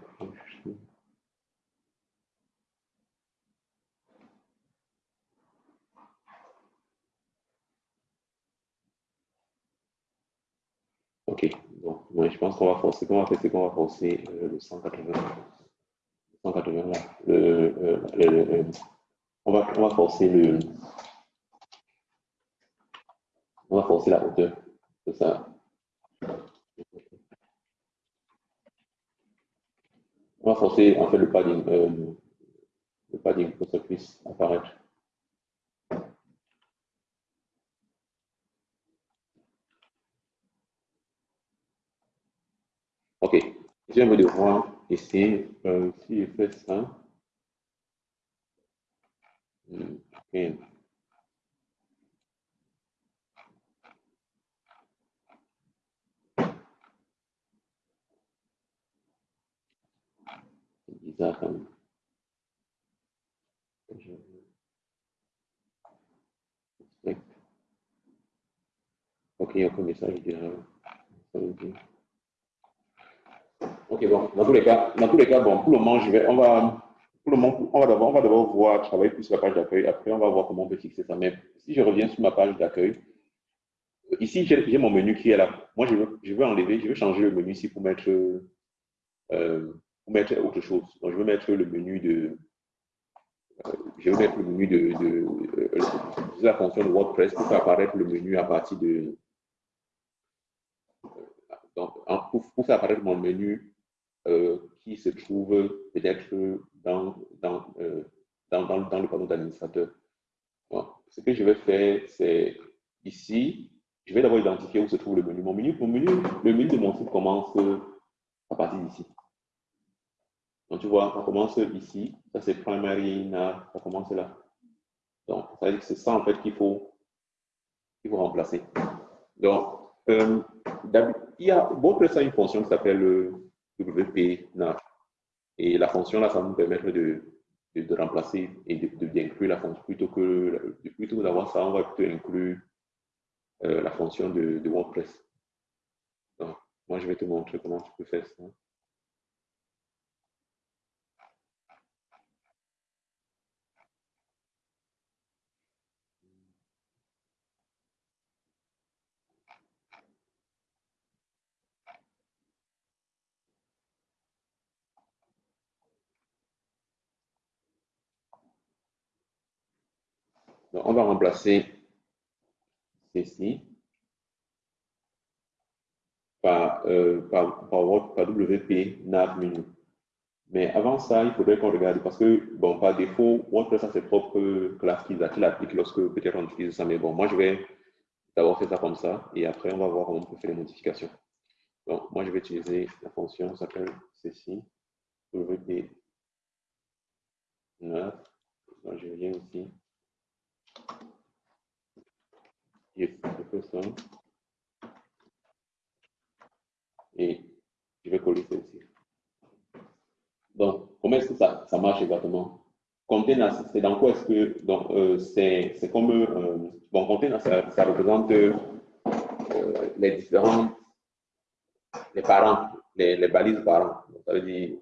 Ok, donc je pense qu'on va forcer, qu'on va faire, c'est qu'on va forcer euh, le 180. 180 là. Le, euh, on, va, on va forcer le. On va forcer la hauteur. C'est ça. En fait le padding, euh, le pour que ça puisse apparaître. Ok, je vais devoir ici, si je fais ça, hmm, ok. C'est même. Ok, message. Ok, bon, dans tous les cas, dans tous les cas, bon, pour le moment, je vais, on va, pour le moment, on va d'abord, on va d'abord voir, travailler plus sur la page d'accueil. Après, on va voir comment on peut fixer ça. Mais si je reviens sur ma page d'accueil, ici, j'ai mon menu qui est là. Moi, je veux, je veux enlever, je veux changer le menu ici pour mettre, euh, pour mettre autre chose. Donc, je veux mettre le menu de, euh, je veux mettre le menu de, de, de, de la fonction de WordPress pour faire apparaître le menu à partir de, donc, pour, faire apparaître mon menu euh, qui se trouve peut-être dans, dans, euh, dans, dans, le panneau d'administrateur. ce que je vais faire, c'est ici, je vais d'abord identifier où se trouve le menu. Mon menu, mon menu, le menu de mon site commence à partir d'ici. Donc, tu vois, ça commence ici. Ça, c'est primary. Ça commence là. Donc, ça veut dire que c'est ça, en fait, qu'il faut, qu'il faut remplacer. Donc, euh, il y a, une fonction qui s'appelle euh, WP. Et la fonction là, ça va nous permettre de, de, remplacer et d'inclure la fonction. Plutôt que, plutôt d'avoir ça, on va plutôt inclure euh, la fonction de, de, WordPress. Donc, moi, je vais te montrer comment tu peux faire ça. Donc, on va remplacer ceci par, euh, par, par, WP nav menu. Mais avant ça, il faudrait qu'on regarde parce que, bon, par défaut, WordPress a ses propres classes qu'il applique lorsque peut-être on utilise ça. Mais bon, moi, je vais d'abord faire ça comme ça et après, on va voir comment on peut faire les modifications. Donc, moi, je vais utiliser la fonction qui s'appelle ceci, WP nav. je viens ici. Ça. Et je vais coller celle-ci. Donc, comment est-ce que ça, ça marche exactement? Container, c'est dans quoi est-ce que. Donc, euh, c'est comme. Euh, bon, container, ça, ça représente euh, les différents. Les parents, les, les balises parents. Donc, ça veut dire.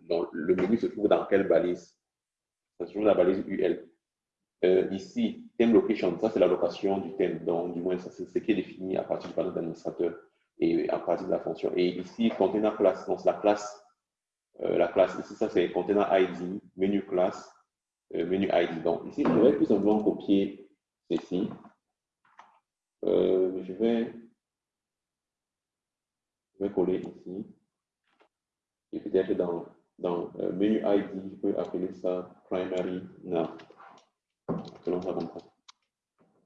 Donc, le menu se trouve dans quelle balise? Ça se trouve dans la balise UL. Euh, ici, theme location, ça c'est la location du thème, donc du moins c'est ce qui est défini à partir du panneau d'administrateur et à partir de la fonction. Et ici, container class, donc la classe, euh, la classe ici, ça c'est container ID, menu classe, euh, menu ID. Donc ici, je vais tout simplement copier ceci. je vais, je vais coller ici. Et peut-être dans, dans menu ID, je peux appeler ça primary nav.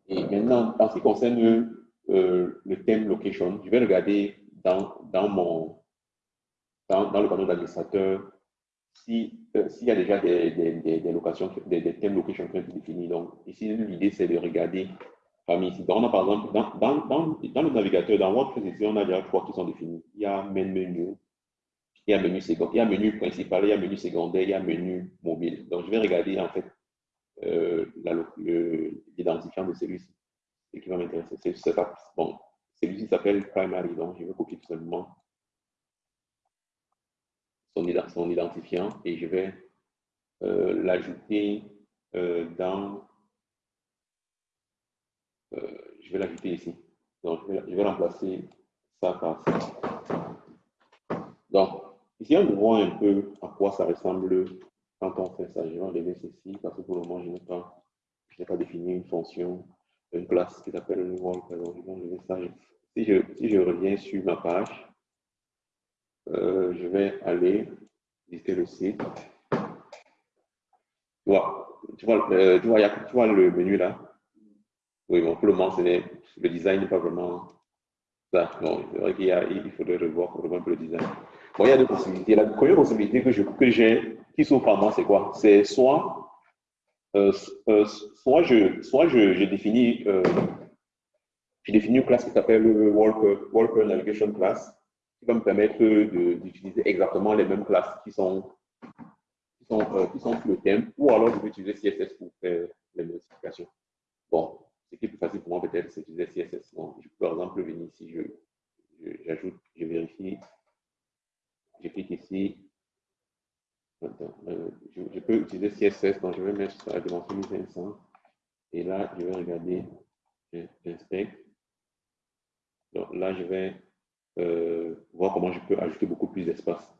Et maintenant, en ce qui concerne euh, le thème location, je vais regarder dans, dans, mon, dans, le panneau d'administrateur s'il euh, y a déjà des, des, locations, des, thèmes location qui ont été définis. Donc, ici, l'idée, c'est de regarder parmi ici. On a par exemple, dans, dans, dans, le navigateur, dans WordPress, ici, on a déjà trois qui sont définis. Il y a main menu, il y a menu il y a menu principal, il y a menu secondaire, il y a menu mobile. Donc, je vais regarder, en fait, l'identifiant de celui-ci. Ce qui va m'intéresser, c'est bon, celui-ci s'appelle primary, donc je vais copier tout simplement son, identifiant et je vais euh, l'ajouter euh, dans, euh, je vais l'ajouter ici. Donc, je vais, remplacer ça par ça. Donc, ici, on voit un peu à quoi ça ressemble quand on fait ça, je vais enlever ceci parce que pour le moment, je n'ai pas, défini une fonction, une classe qui s'appelle le wall. Alors, je vais enlever ça. Si je, reviens sur ma page, euh, je vais aller visiter le site. Tu vois, tu vois, euh, vois le menu là? Oui, bon, pour le moment, le design n'est pas vraiment ça. Bon, il faudrait revoir un peu le design. Bon, il y a deux possibilités. La première possibilité que j'ai, que qui s'offre à moi, c'est quoi? C'est soit, euh, euh, soit, je, soit je, définis, euh, je définis une classe qui s'appelle Worker, Worker Navigation Class, qui va me permettre d'utiliser exactement les mêmes classes qui sont, qui sont, qui sont sur le thème, ou alors je vais utiliser CSS pour faire les modifications. Bon, ce qui est plus facile pour moi peut-être, c'est d'utiliser CSS. Donc, je peux par exemple venir ici, j'ajoute, je, je vérifie, je clique ici, euh, je, peux utiliser CSS, donc je vais mettre ça à dimension 1500. Et là, je vais regarder, j'inspecte. Donc là, je vais euh, voir comment je peux ajouter beaucoup plus d'espace.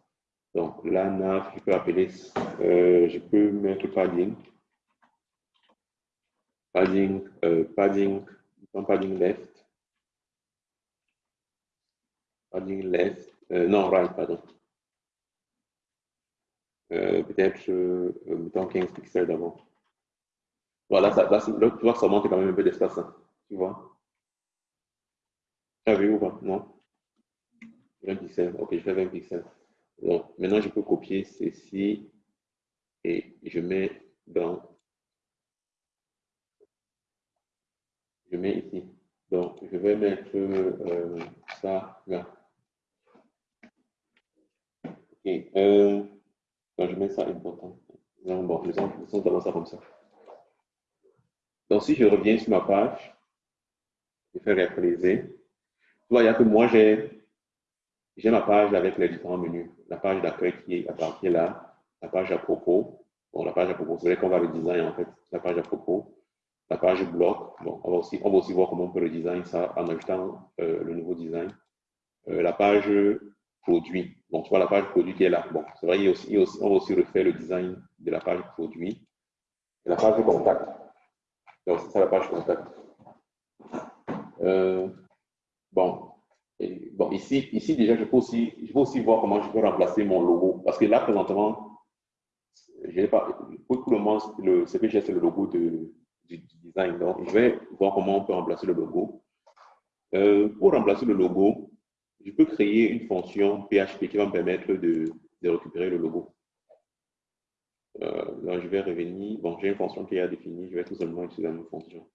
Donc là, je peux appeler, euh, je peux mettre padding. Padding, padding, padding left. Padding left, non, right, pardon. Euh, peut-être, euh, mettons 15 pixels d'avant. Voilà, ça, là, tu vois ça manque quand même un peu d'espace, hein, tu vois? Tu as vu ou pas? Non? 20 pixels. Ok, je fais 20 pixels. Donc, maintenant, je peux copier ceci et je mets dans. Je mets ici. Donc, je vais mettre euh, ça là. Ok. Euh, je mets ça important. Non, bon, faisons d'abord ça comme ça. Donc, si je reviens sur ma page, je fais réactualiser. Tu vois, que moi, j'ai ma page avec les différents menus. La page d'accueil qui est là, la page à propos. Bon, la page à propos, c'est vrai qu'on va redesign en fait, la page à propos. La page bloc, bon, on va aussi, on va aussi voir comment on peut redesign ça en ajoutant euh, le nouveau design. Euh, la page produit. Donc, tu vois la page produit qui est là. Bon, c'est vrai, il aussi, aussi, refaire le design de la page produit. La page contact. Donc, c'est ça la page contact. Euh, bon. Bon, ici, ici, déjà, je peux, aussi, je peux aussi voir comment je peux remplacer mon logo. Parce que là, présentement, je pas, pour, le moment, le, j'ai, c'est le logo de, du, design. Donc, je vais voir comment on peut remplacer le logo. Euh, pour remplacer le logo, je peux créer une fonction PHP qui va me permettre de, récupérer le logo. Euh, là, je vais revenir. Bon, j'ai une fonction qui est définie. Je vais tout simplement utiliser une fonction.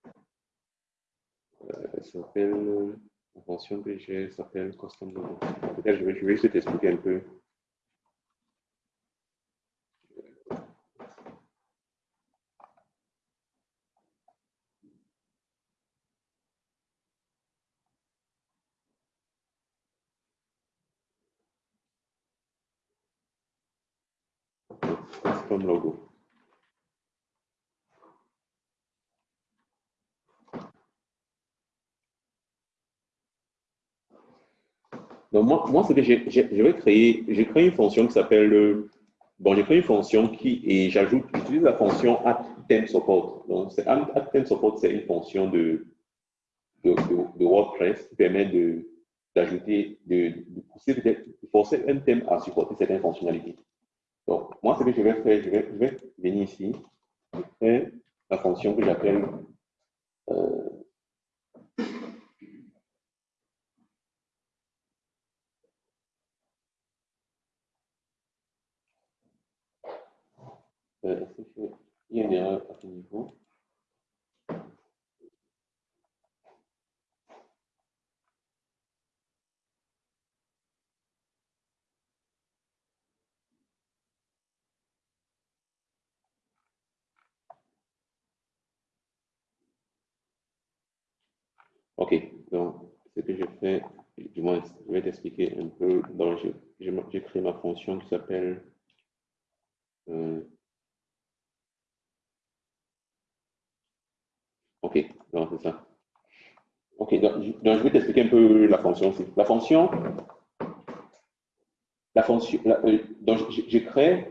elle s'appelle, la fonction que j'ai s'appelle custom logo. Je vais, je vais juste t'expliquer un peu. Logo. Donc, moi, moi ce que je vais créer, j'ai créé une fonction qui s'appelle, bon, j'ai créé une fonction qui, et j'ajoute, j'utilise la fonction add support. Donc, c'est, add support, c'est une fonction de, de, de, WordPress qui permet de, d'ajouter, de, de, pousser, de forcer un thème à supporter certaines fonctionnalités. Donc, moi, ce que je vais faire, je vais, venir ici, je vais la fonction que j'appelle euh, Euh, qu'il y a une erreur à ce niveau? Ok, donc ce que je fais, du moins, je vais t'expliquer un peu. Donc, j'ai créé ma fonction qui s'appelle euh, Ok, donc c'est ça. Ok, donc, je vais t'expliquer un peu la fonction aussi. La fonction, la fonction, euh, donc j'ai créé,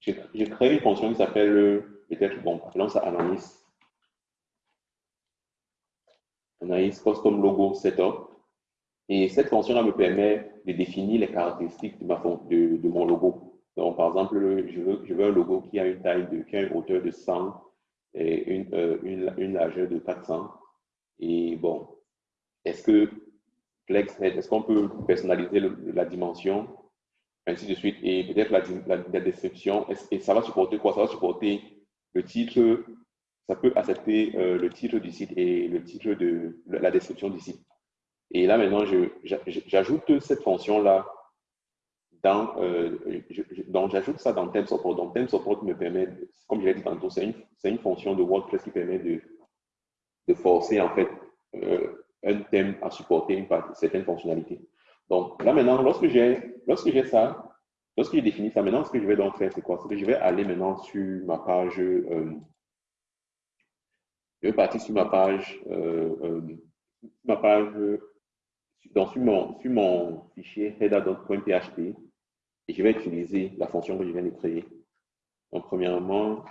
j'ai créé une fonction qui s'appelle, peut-être, bon, appelons ça analyse. Analyse custom logo setup. Et cette fonction-là me permet de définir les caractéristiques de, mon logo. Donc, par exemple, je veux, un logo qui a une taille de, qui a une hauteur de 100 et une, euh, une, une, largeur de 400. Et bon, est-ce que FlexNet, est-ce qu'on peut personnaliser la dimension, ainsi de suite, et peut-être la, la, description, et ça va supporter quoi? Ça va supporter le titre, ça peut accepter euh, le titre du site et le titre de la description du site. Et là, maintenant, j'ajoute cette fonction-là dans, euh, donc j'ajoute ça dans Theme Support. Donc Theme Support me permet, comme je l'ai dit tantôt, c'est une, une, fonction de WordPress qui permet de, de forcer en fait euh, un thème à supporter une partie, certaines fonctionnalités. Donc là maintenant, lorsque j'ai lorsque j'ai ça, lorsque j'ai défini ça, maintenant ce que je vais donc faire, c'est quoi? C'est que je vais aller maintenant sur ma page, euh, je vais partir sur ma page, euh, euh ma page, mon, sur mon fichier header.php, et je vais utiliser la fonction que je viens de créer. Donc, premièrement,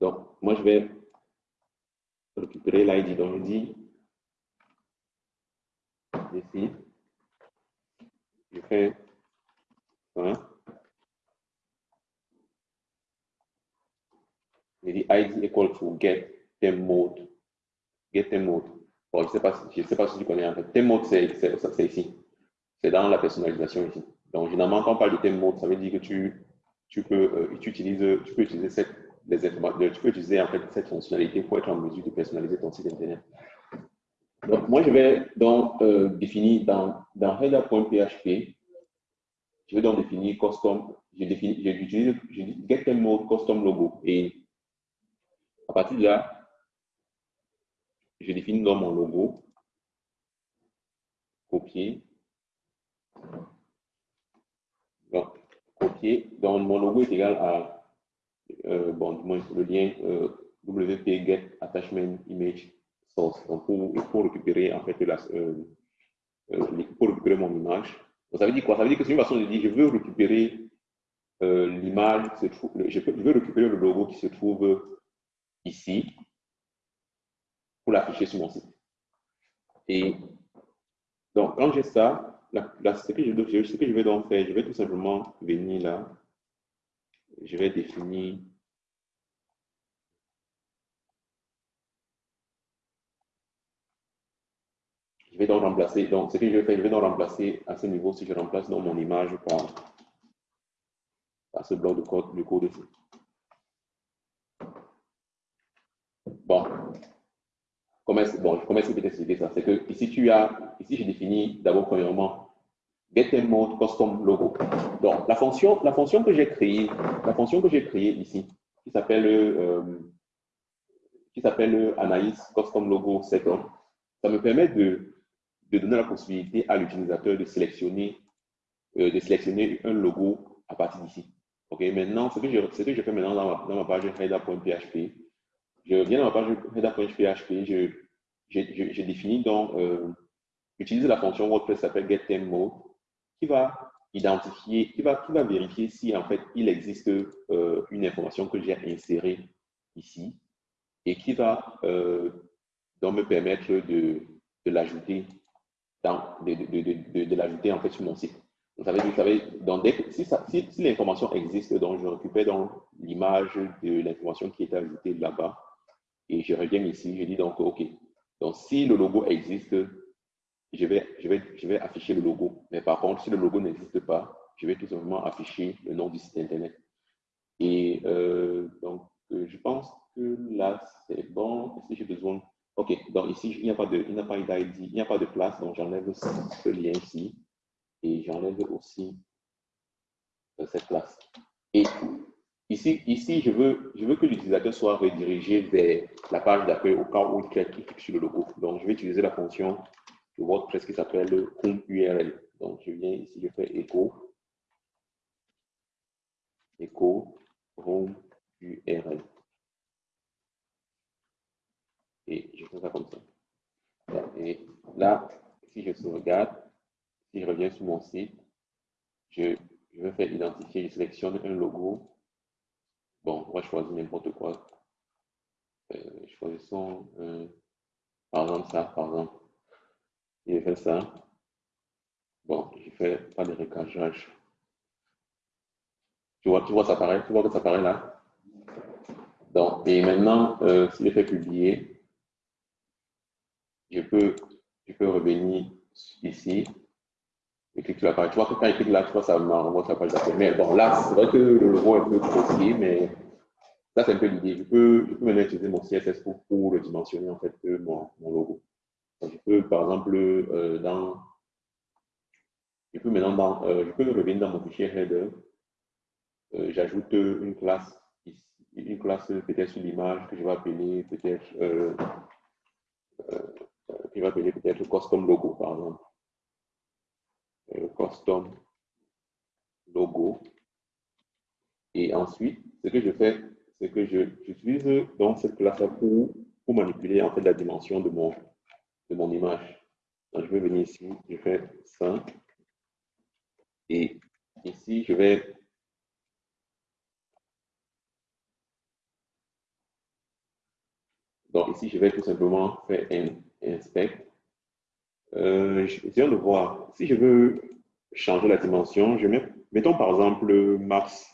Donc, moi, je vais récupérer l'ID. Donc, je dis ici, je fais hein, je dis ID equal to get theme mode. Get theme mode. Bon, je ne sais, pas, je sais pas si tu connais en fait. Theme mode, c'est ici. C'est dans la personnalisation ici. Donc, généralement, quand on parle de theme mode, ça veut dire que tu, tu, peux, euh, tu, utilises, tu peux utiliser cette, tu peux utiliser en fait cette fonctionnalité pour être en mesure de personnaliser ton site internet. Donc, moi, je vais donc euh, définir dans, dans header.php, je vais donc définir custom, j'utilise get theme mode custom logo. Et à partir de là, je définis dans mon logo, copier. Donc, copier. Donc, mon logo est égal à, euh, bon, le lien euh, wp get attachment image source. Donc, pour, pour récupérer, en fait, euh, euh, pour récupérer mon image. Donc, ça veut dire quoi? Ça veut dire que c'est une façon de dire, je veux récupérer l'image, je, je veux récupérer le logo qui se trouve ici pour l'afficher sur mon site. Et donc, quand j'ai ça, ce, que je, ce que je vais donc faire, je vais tout simplement venir là, je vais définir Je vais donc remplacer, donc ce que je vais faire, je vais donc remplacer à ce niveau, si je remplace mon image par, par ce bloc de code, du code ici. Bon, comment est-ce bon, comment est que je peux t'expliquer ça? C'est que ici, tu as, ici, j'ai défini d'abord, premièrement, get mode custom. Donc, la fonction, la fonction que j'ai créée, la fonction que j'ai créée ici, qui s'appelle euh, qui s'appelle Anaïs Custom Logo Setup, ça me permet de, de donner la possibilité à l'utilisateur de sélectionner, euh, de sélectionner un logo à partir d'ici. OK, maintenant, ce que, je, ce que je fais maintenant dans ma, dans ma page header.php, je viens dans ma page header.php, je, je, je, je, donc, euh, utiliser la fonction WordPress qui s'appelle getThemeMode, qui va identifier, qui va, qui va vérifier si en fait il existe euh, une information que j'ai insérée ici et qui va euh, donc me permettre de, de l'ajouter de, de, de l'ajouter en fait sur mon site. Vous vous savez donc si, si, l'information existe, donc je récupère l'image de l'information qui est ajoutée là-bas et je reviens ici, je dis donc OK. Donc si le logo existe, je vais, afficher le logo. Mais par contre, si le logo n'existe pas, je vais tout simplement afficher le nom du site Internet. Et euh, donc, euh, je pense que là, c'est bon. Est-ce que j'ai besoin... OK, donc ici, il n'y a pas de, il n'y a d'ID, il n'y a pas de place, donc j'enlève ce lien ici et j'enlève aussi euh, cette place. Et ici, ici je, veux, je veux que l'utilisateur soit redirigé vers la page d'accueil au cas où il clique sur le logo. Donc, je vais utiliser la fonction de WordPress qui s'appelle home URL. Donc, je viens ici, je fais echo, echo home URL. Et je fais ça comme ça. Et là, si je sauvegarde, si je reviens sur mon site, je, je vais faire identifier, je sélectionne un logo. Bon, moi, je choisis n'importe quoi. Euh, choisissons, euh, par exemple, ça, par exemple. Je fais ça. Bon, je fais pas de recageage. Tu vois, tu vois, ça apparaît, tu vois que ça apparaît là. Donc, et maintenant, euh, si je fais publier, je peux, je peux revenir ici et cliquer sur la page. Tu vois que quand il clique là, tu vois, ça m'envoie sur la page d'après. Mais bon, là, c'est vrai que le logo est un peu grossier, mais ça, c'est un peu l'idée. Je peux, je peux maintenant utiliser mon CSS pour, pour le dimensionner, en fait, mon, mon logo. Je peux, par exemple, euh, dans, je peux maintenant, euh, je peux revenir dans mon fichier header, euh, j'ajoute une classe, une classe peut-être sur l'image que je vais appeler peut-être, je vais appeler peut-être custom logo, par exemple. Custom logo. Et ensuite, ce que je fais, c'est que j'utilise donc cette classe-là pour, pour manipuler en fait la dimension de mon, de mon image. Je vais venir ici, je fais ça. Et ici, je vais Donc ici, je vais tout simplement faire un inspect. Euh, je viens de voir, si je veux changer la dimension, je mets, mettons par exemple max,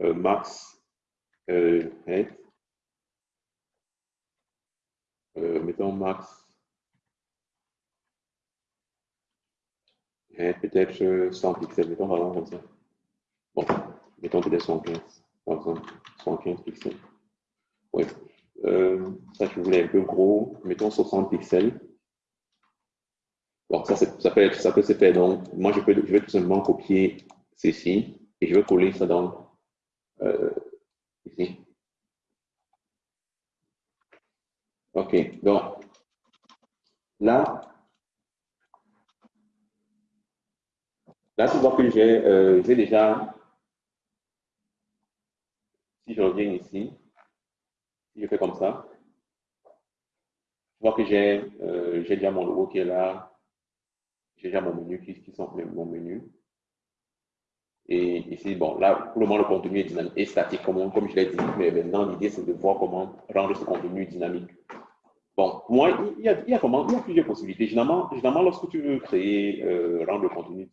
euh, max euh, head, mettons max peut-être 100 pixels, mettons par exemple comme ça. Bon, mettons peut-être 115, par exemple, 115 pixels. Oui. Euh, ça, je voulais un peu gros, mettons 60 pixels. Bon, ça, ça, peut être, ça peut se faire. Donc, moi, je, peux, je vais tout simplement copier ceci et je vais coller ça dans euh, ici. OK. Donc, là, Là, tu vois que euh, j'ai déjà, si je reviens ici, si je fais comme ça, tu vois que j'ai euh, déjà mon logo qui est là, j'ai déjà mon menu qui, qui sont mon menu. Et ici, bon, là, pour le moment, le contenu est statique, comme, comme je l'ai dit, mais maintenant, l'idée, c'est de voir comment rendre ce contenu dynamique. Bon, moi, il y a, il y a, comment, il y a plusieurs possibilités. Généralement, généralement lorsque tu veux créer, euh, rendre le contenu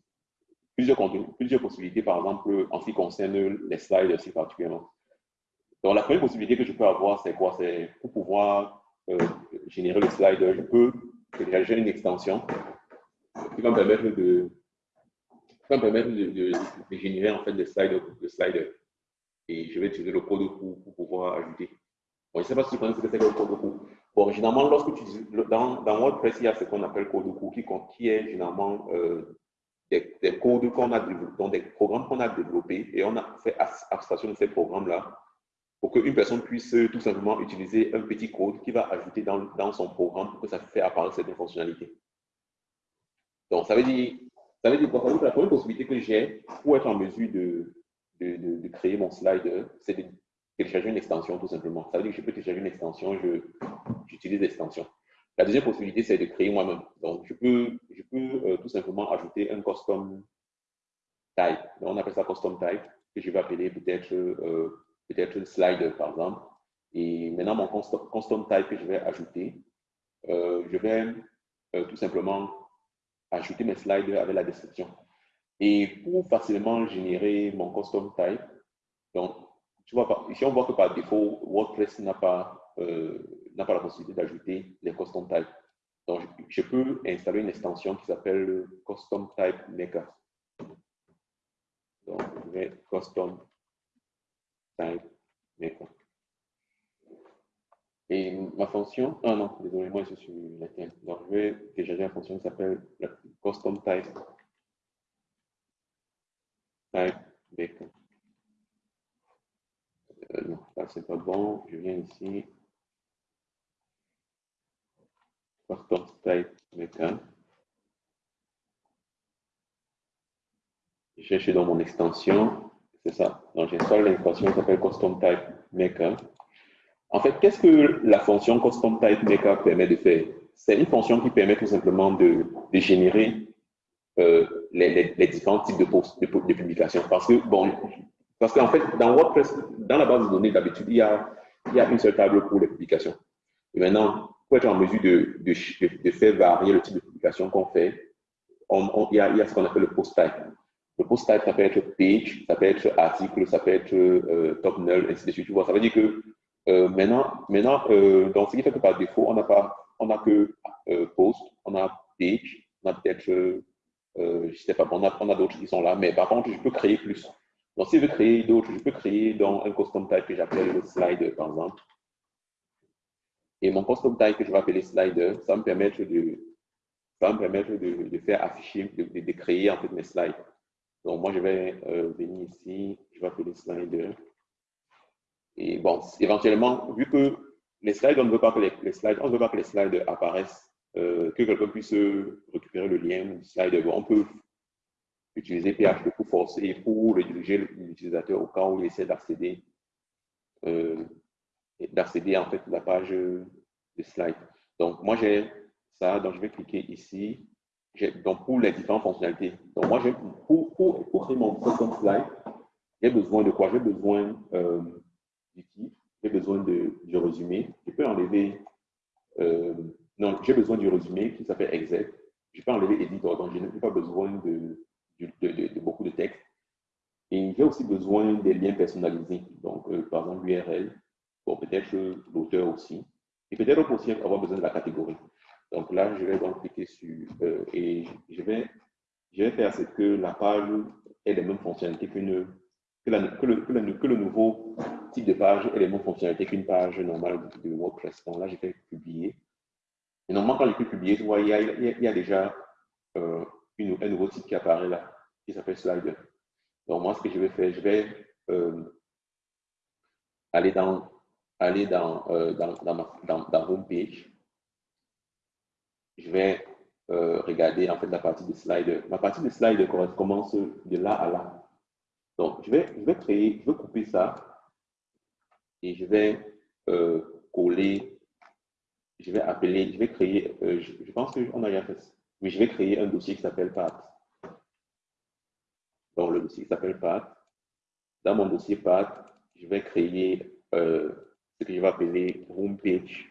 plusieurs, possibilités, par exemple, en ce qui concerne les slides aussi particulièrement. Donc, la première possibilité que je peux avoir, c'est quoi? C'est pour pouvoir euh, générer le slide, je peux télécharger une extension qui va me permettre de, va me permettre de, générer en fait des slides, de Et je vais utiliser le code pour, pour pouvoir ajouter. Bon, je ne sais pas si tu connais ce que c'est que le code coup. Bon, généralement, lorsque tu dans, WordPress, il y a ce qu'on appelle code coup qui, qui est généralement euh, des, des, codes qu'on a développés, donc des programmes qu'on a développés et on a fait abstraction de ces programmes-là pour qu'une personne puisse tout simplement utiliser un petit code qui va ajouter dans, dans son programme pour que ça fasse apparaître certaines fonctionnalités. Donc, ça veut dire, ça veut dire quoi? La première possibilité que j'ai pour être en mesure de, de, de, créer mon slide, c'est de télécharger une extension tout simplement. Ça veut dire que je peux télécharger une extension, j'utilise l'extension. La deuxième possibilité, c'est de créer moi-même. Donc, je peux, euh, tout simplement ajouter un custom type. Donc, on appelle ça custom type, que je vais appeler peut-être euh, peut-être slide, par exemple. Et maintenant, mon custom, type que je vais ajouter, euh, je vais tout simplement ajouter mes slides avec la description. Et pour facilement générer mon custom type, donc, tu vois, ici on voit que par défaut, WordPress n'a pas n'a pas la possibilité d'ajouter les custom types. Donc, je, peux installer une extension qui s'appelle Custom Type Maker. Donc, je vais Custom Type Maker. Et ma fonction, ah non, désolé, moi je suis latin. Donc, je vais télécharger une fonction qui s'appelle Custom Type, type Maker. Euh, non, ça c'est pas bon. Je viens ici. Custom type maker. Je cherche dans mon extension, c'est ça. Donc j'installe l'extension qui s'appelle custom type maker. En fait, qu'est-ce que la fonction custom type maker permet de faire? C'est une fonction qui permet tout simplement de, générer euh, les, différents types de, publications. Parce que, bon, parce qu'en fait, dans WordPress, dans la base de données, d'habitude, il, il y a une seule table pour les publications. Et maintenant, pour être en mesure de, faire varier le type de publication qu'on fait, il, y a, ce qu'on appelle le post type. Le post type, ça peut être page, ça peut être article, ça peut être euh, top null, ainsi de suite. Tu vois, ça veut dire que euh, maintenant, maintenant euh, ce qui fait que par défaut, on n'a que post, on a page, on a peut-être, je sais pas, on a, on a d'autres qui sont là, mais par contre, je peux créer plus. Donc, si je veux créer d'autres, je peux créer dans un custom type que j'appelle le slide, par exemple. Et mon custom type que je vais appeler slider, ça me permettre de, ça me permettre de, faire afficher, de, de, créer en fait mes slides. Donc moi, je vais euh, venir ici, je vais appeler slider. Et bon, éventuellement, vu que les slides, on ne veut pas que les, slides, on ne veut pas que les slides apparaissent, euh, que quelqu'un puisse récupérer le lien du slide. on peut utiliser PHP pour forcer, pour rediriger l'utilisateur au cas où il essaie d'accéder euh, d'accéder en fait à la page de slide. Donc, moi, j'ai ça. Donc, je vais cliquer ici. Donc, pour les différentes fonctionnalités. Donc, moi, pour, pour, pour, créer mon custom slide, j'ai besoin de quoi? J'ai besoin euh, du titre, j'ai besoin de, du résumé. Je peux enlever, euh, non, j'ai besoin du résumé qui s'appelle exec. Je peux enlever editor, donc je n'ai pas besoin de, de, de, beaucoup de texte. Et j'ai aussi besoin des liens personnalisés. Donc, euh, par exemple, l'URL, peut-être l'auteur aussi. Et peut-être aussi avoir besoin de la catégorie. Donc là, je vais donc cliquer sur euh, et je vais, je vais faire ce que la page ait les mêmes fonctionnalités qu'une que, le, que, le, que, le, nouveau type de page ait les mêmes fonctionnalités qu'une page normale de, WordPress. Donc là, je vais publier. Et normalement, quand je peux publier, tu vois, il y a, il y a, déjà euh, un nouveau type qui apparaît là, qui s'appelle Slider. Donc moi, ce que je vais faire, je vais euh, aller dans aller dans, euh, dans, dans, dans, dans Homepage, je vais euh, regarder en fait la partie de slide. Ma partie de slide commence de là à là. Donc, je vais, je vais créer, je vais couper ça et je vais euh, coller, je vais appeler, je vais créer, euh, je, je, pense qu'on a déjà fait ça, mais je vais créer un dossier qui s'appelle Path. Donc, le dossier qui s'appelle Path. Dans mon dossier Path, je vais créer ce que je vais appeler homepage,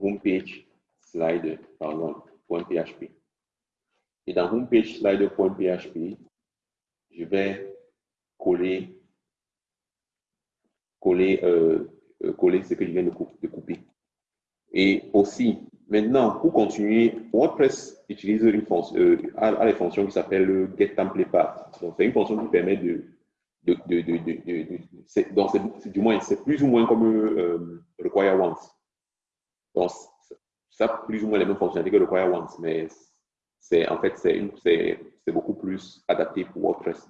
homepage slide, par exemple, .php. Et dans homepage slider.php, je vais coller, coller, euh, euh, coller ce que je viens de, couper. Et aussi, maintenant, pour continuer, WordPress utilise une fonction, euh, a, les fonctions qui s'appellent get template path. c'est une fonction qui permet de, de, de, de donc du moins, c'est plus ou moins comme euh, require once. Donc, ça plus ou moins les mêmes fonctionnalités que require once, mais c'est en fait, c'est beaucoup plus adapté pour WordPress.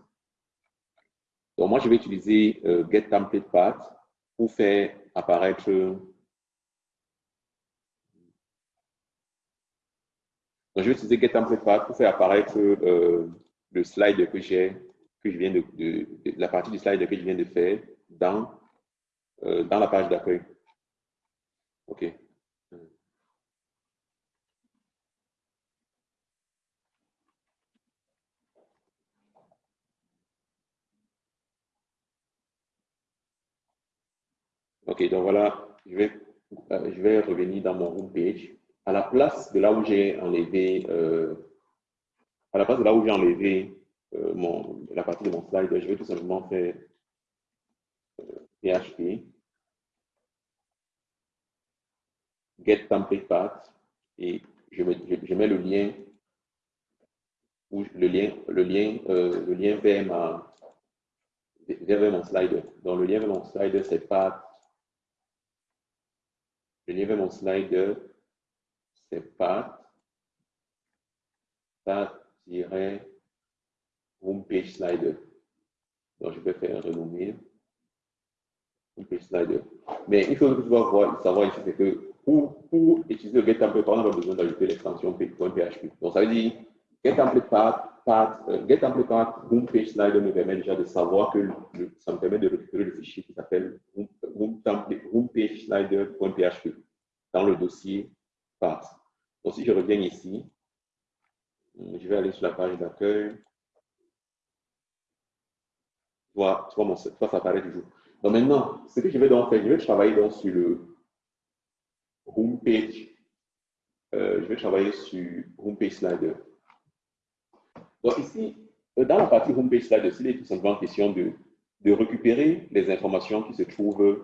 Donc, moi, je vais utiliser euh, get template path pour faire apparaître Donc, je vais utiliser getTemplatePath pour faire apparaître euh, le slide que j'ai, je viens de, la partie du slide que je viens de faire dans, euh, dans la page d'accueil. OK. OK, donc voilà, je vais, euh, je vais revenir dans mon homepage à la place de là où j'ai enlevé, euh, à la place de là où j'ai enlevé euh, mon, la partie de mon slide, je vais tout simplement faire PHP, euh, get template path, et je, je, mets le lien, ou le lien, le lien, le lien vers, ma, vers mon slide. Donc, le lien vers mon slide, c'est path. Le lien vers mon slide, c'est pas homepage slider. Donc, je vais faire renommer homepage slider. Mais il faut que tu vas savoir ici, c'est que pour, pour, utiliser le template, on n'a pas besoin d'ajouter l'extension PHP. Donc, ça veut dire template path, path, uh, template path homepage slider me permet déjà de savoir que ça me permet de récupérer le fichier qui s'appelle homepage slider.php dans le dossier path. Donc, si je reviens ici, je vais aller sur la page d'accueil. Tu vois, tu vois, mon, ça apparaît toujours. Donc maintenant, ce que je vais donc faire, je vais travailler donc sur le homepage. Euh, je vais travailler sur homepage slider. Donc ici, euh, dans la partie homepage slider, il est tout simplement question de, de récupérer les informations qui se trouvent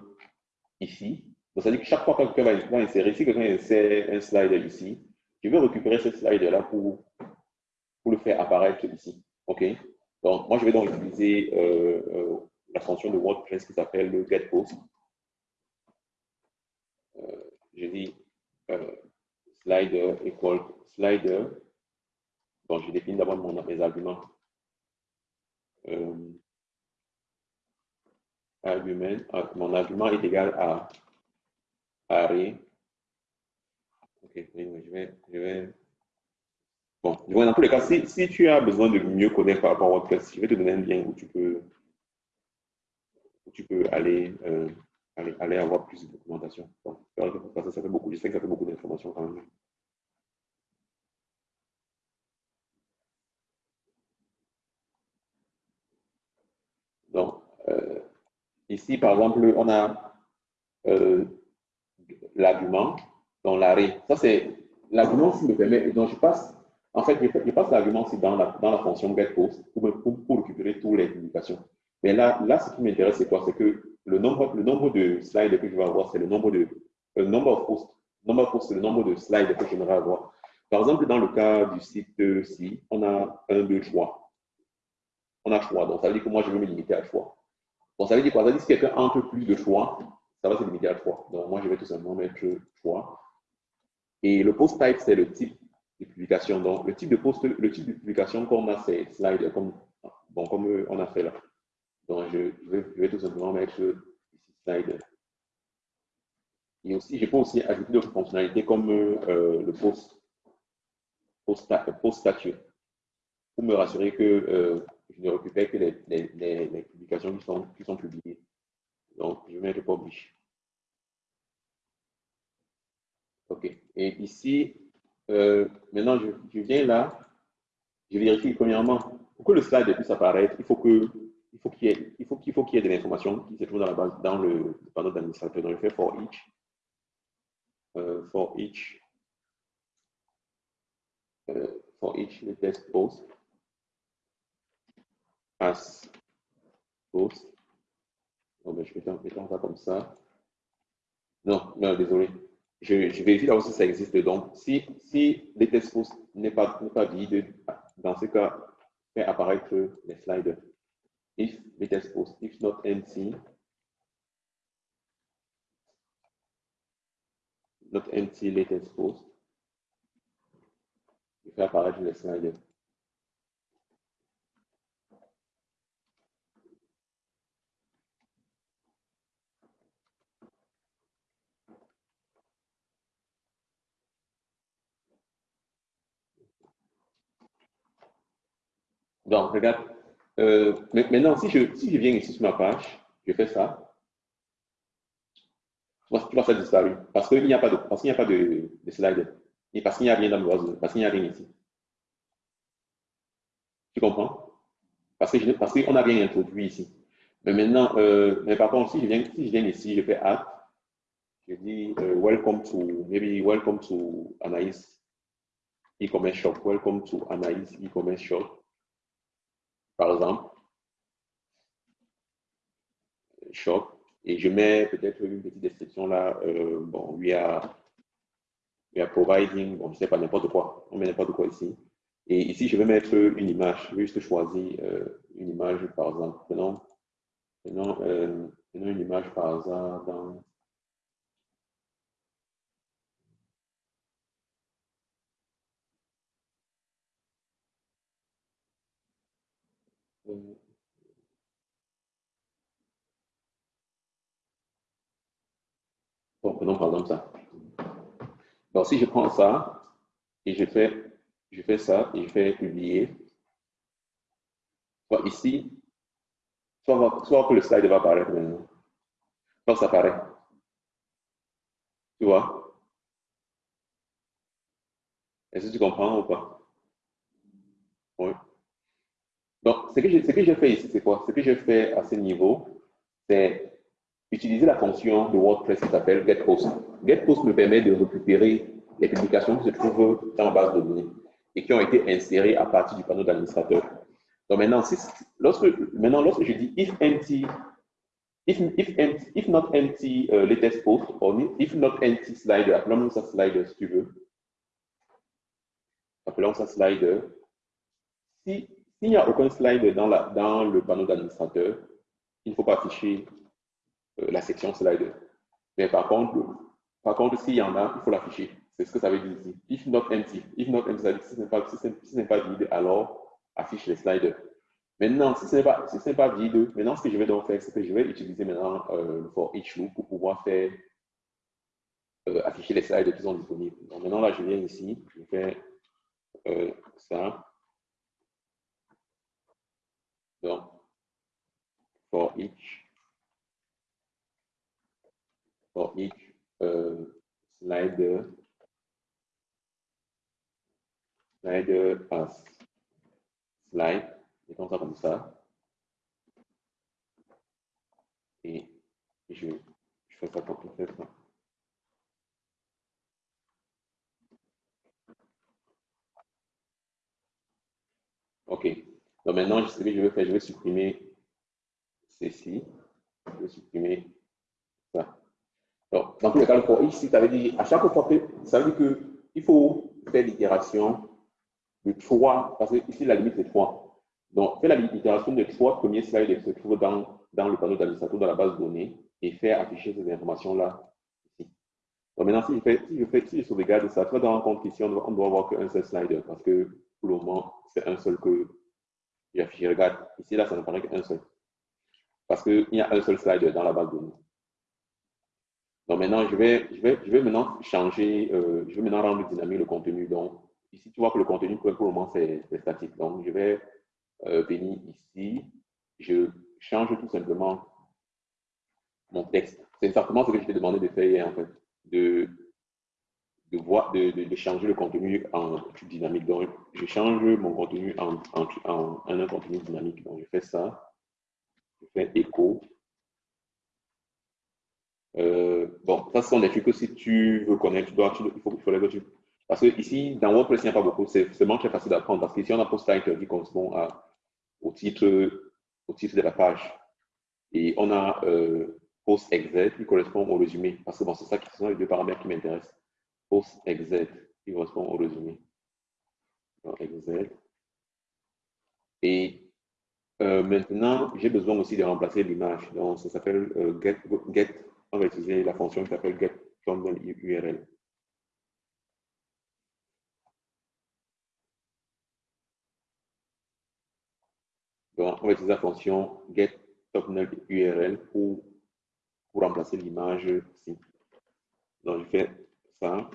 ici. Donc, ça veut dire que chaque fois que quelqu'un va, insérer, si quelqu'un insère un slider ici, je vais récupérer ce slide-là pour, pour le faire apparaître ici. OK? Donc, moi, je vais donc utiliser euh, euh, la fonction de WordPress qui s'appelle le getPost. Euh, je dis euh, slider equal slider. Donc, je définis d'abord mes arguments. argument, mon argument est égal à array Ok, je vais, je vais... Bon, dans tous les cas, si, si, tu as besoin de mieux connaître par rapport à WordPress, je vais te donner un lien où tu peux, où tu peux aller, euh, aller, aller, avoir plus de documentation. Bon, ça, fait beaucoup, je sais que ça fait beaucoup d'informations quand même. Donc, euh, ici, par exemple, on a euh, l'argument dans l'arrêt. Ça, c'est l'argument qui me permet. Donc, je passe, en fait, je, passe l'argument dans la, dans la fonction getPost pour, pour, récupérer toutes les publications. Mais là, là ce qui m'intéresse, c'est quoi? C'est que le nombre, de slides que je vais avoir, c'est le nombre de nombre de posts. Nombre de posts, c'est le nombre de slides que j'aimerais avoir. Par exemple, dans le cas du site-ci, on a un, deux, trois. On a choix. Donc, ça veut dire que moi, je veux me limiter à choix. Bon, ça veut dire quoi? Ça veut dire que si quelqu'un entre plus de choix, ça va se limiter à trois. Donc, moi, je vais tout simplement mettre choix. Et le post type, c'est le type de publication. Donc, le type de post, le type de publication qu'on a, c'est slide, comme, bon, comme on a fait là. Donc, je, vais, tout simplement mettre ici slide. Et aussi, je peux aussi ajouter d'autres fonctionnalités comme euh, le post, post, post statut pour me rassurer que euh, je ne récupère que les, les, les, publications qui sont, qui sont publiées. Donc, je vais mettre publish. OK. Et ici, euh, maintenant, je, viens là, je vérifie premièrement, pour que le slide puisse apparaître, il faut que il faut qu'il y ait, faut qu'il y ait de l'information qui se trouve dans la base, dans le, panneau d'administrateur. Donc, je fais for each, euh, for each, euh, for each latest post, as post. Bon, ben, je vais mettre ça comme ça. Non, non, désolé. Je, vérifie là aussi ça existe. Donc, si, si les tests n'est pas, pas vide, dans ce cas, fait apparaître les slides. If latest post, if not empty, not empty latest post, il fait apparaître les slides. Donc, regarde, euh, maintenant, si je, viens ici sur ma page, je fais ça, tu vois, ça disparu. Parce qu'il n'y a pas de, parce qu'il n'y a pas de, de slide. Et parce qu'il n'y a rien dans l'oiseau, parce qu'il n'y a rien ici. Tu comprends? Parce qu'on parce n'a rien introduit ici. Mais maintenant, euh, mais par contre, si je viens, si je viens ici, je fais add, je dis uh, welcome to, maybe welcome to Anaïs e-commerce shop, welcome to Anaïs e-commerce shop par exemple, shop, et je mets peut-être une petite description là, euh, bon, we are, we are providing, bon, je sais pas, n'importe quoi, on met n'importe quoi ici. Et ici, je vais mettre une image, juste choisir euh, une image, par exemple, prenons, prenons, euh, une image par hasard dans Bon, prenons par exemple ça. Donc, si je prends ça et je fais, je fais ça et je fais publier, soit ici, soit, que le slide va apparaître maintenant. Soit ça apparaît. Tu vois? Est-ce que tu comprends ou pas? Oui. Donc, ce que j'ai fait ici, c'est quoi? Ce que j'ai fait à ce niveau, c'est utiliser la fonction de WordPress qui s'appelle GetPost. GetPost me permet de récupérer les publications qui se trouvent dans la base de données et qui ont été insérées à partir du panneau d'administrateur. Donc maintenant, lorsque, maintenant, lorsque je dis if empty, if, if, empty, if not empty uh, latest post, or if not empty slider, appelons ça slider si tu veux. Appelons ça slider. Si s'il n'y a aucun slide dans, la, dans le panneau d'administrateur, il ne faut pas afficher la section slider. Mais par contre, par contre s'il y en a, il faut l'afficher. C'est ce que ça veut dire ici. If not empty. If not empty, si ce n'est pas, vide, alors affiche les sliders. Maintenant, si ce n'est pas, si pas vide, maintenant ce que je vais donc faire, c'est que je vais utiliser maintenant euh, le for each loop pour pouvoir faire euh, afficher les sliders qui sont disponibles. Donc maintenant là, je viens ici, je fais ça. Donc, for each, for each uh, slider, slider as slide, ça comme ça. Et je, je fais ça pour faire ça. OK. Donc maintenant, ce que je vais faire, je vais supprimer ceci. Je vais supprimer. Donc, dans tous les cas, le for ici, ça veut dire, à chaque fois ça veut dire qu'il faut faire l'itération de trois, parce que ici, la limite, c'est trois. Donc, faire l'itération de trois premiers slides qui se trouvent dans, dans le panneau d'administrateur de la base de données et faire afficher ces informations-là. Donc, maintenant, si je, fais, si je, fais, si je sauvegarde ça, tu vas te rendre compte qu'ici, on doit, on doit avoir qu'un seul slider parce que pour le moment, c'est un seul que je regarde, ici, là, ça ne paraît qu'un seul. Parce qu'il y a un seul slide dans la base de données. Donc maintenant, je vais, je vais, je vais maintenant changer, euh, je vais maintenant rendre dynamique le contenu. Donc ici, tu vois que le contenu pour le moment, c'est statique. Donc je vais euh, venir ici, je change tout simplement mon texte. C'est exactement ce que je t'ai demandé de faire hier, en fait, de de, voir, de, de, changer le contenu en dynamique. Donc, je change mon contenu en, en, un contenu dynamique. Donc, je fais ça. Je fais écho. Euh, bon, ça, ce sont des trucs que si tu veux connaître, tu dois, il, faut, il faudrait que tu. Parce que ici, dans WordPress, il n'y a pas beaucoup. C'est vraiment très facile d'apprendre. Parce qu'ici, on a post title qui correspond au, titre, au titre de la page. Et on a euh, post exit qui correspond au résumé. Parce que bon, c'est ça qui sont les deux paramètres qui m'intéressent. Post exit qui correspond au résumé. Donc. Et euh, maintenant, j'ai besoin aussi de remplacer l'image. Donc, ça s'appelle get. On va utiliser la fonction qui s'appelle get thumbnail URL. Donc, on va utiliser la fonction get thumbnail URL pour, pour remplacer l'image ici. Donc, je fais ça.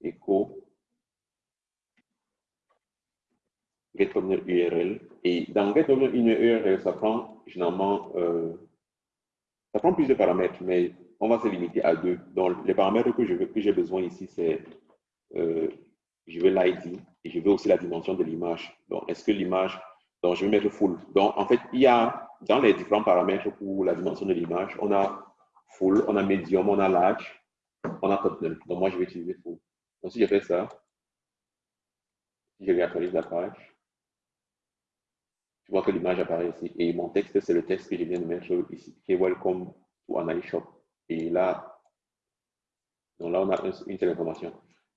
Echo get thumbnail URL. Et dans get thumbnail URL, ça prend généralement, euh, ça prend plusieurs paramètres, mais on va se limiter à deux. Donc, les paramètres que j'ai besoin ici, c'est, euh, je veux l'ID et je veux aussi la dimension de l'image. Donc, est-ce que l'image, donc je vais mettre full. Donc, en fait, il y a dans les différents paramètres pour la dimension de l'image, on a full, on a medium, on a large, on a thumbnail. Donc, moi, je vais utiliser full. Donc, si je fais ça, je réactualise la page, tu vois que l'image apparaît ici. Et mon texte, c'est le texte que je viens de mettre ici, qui est Welcome to an iShop. Et là, donc là, on a une seule information.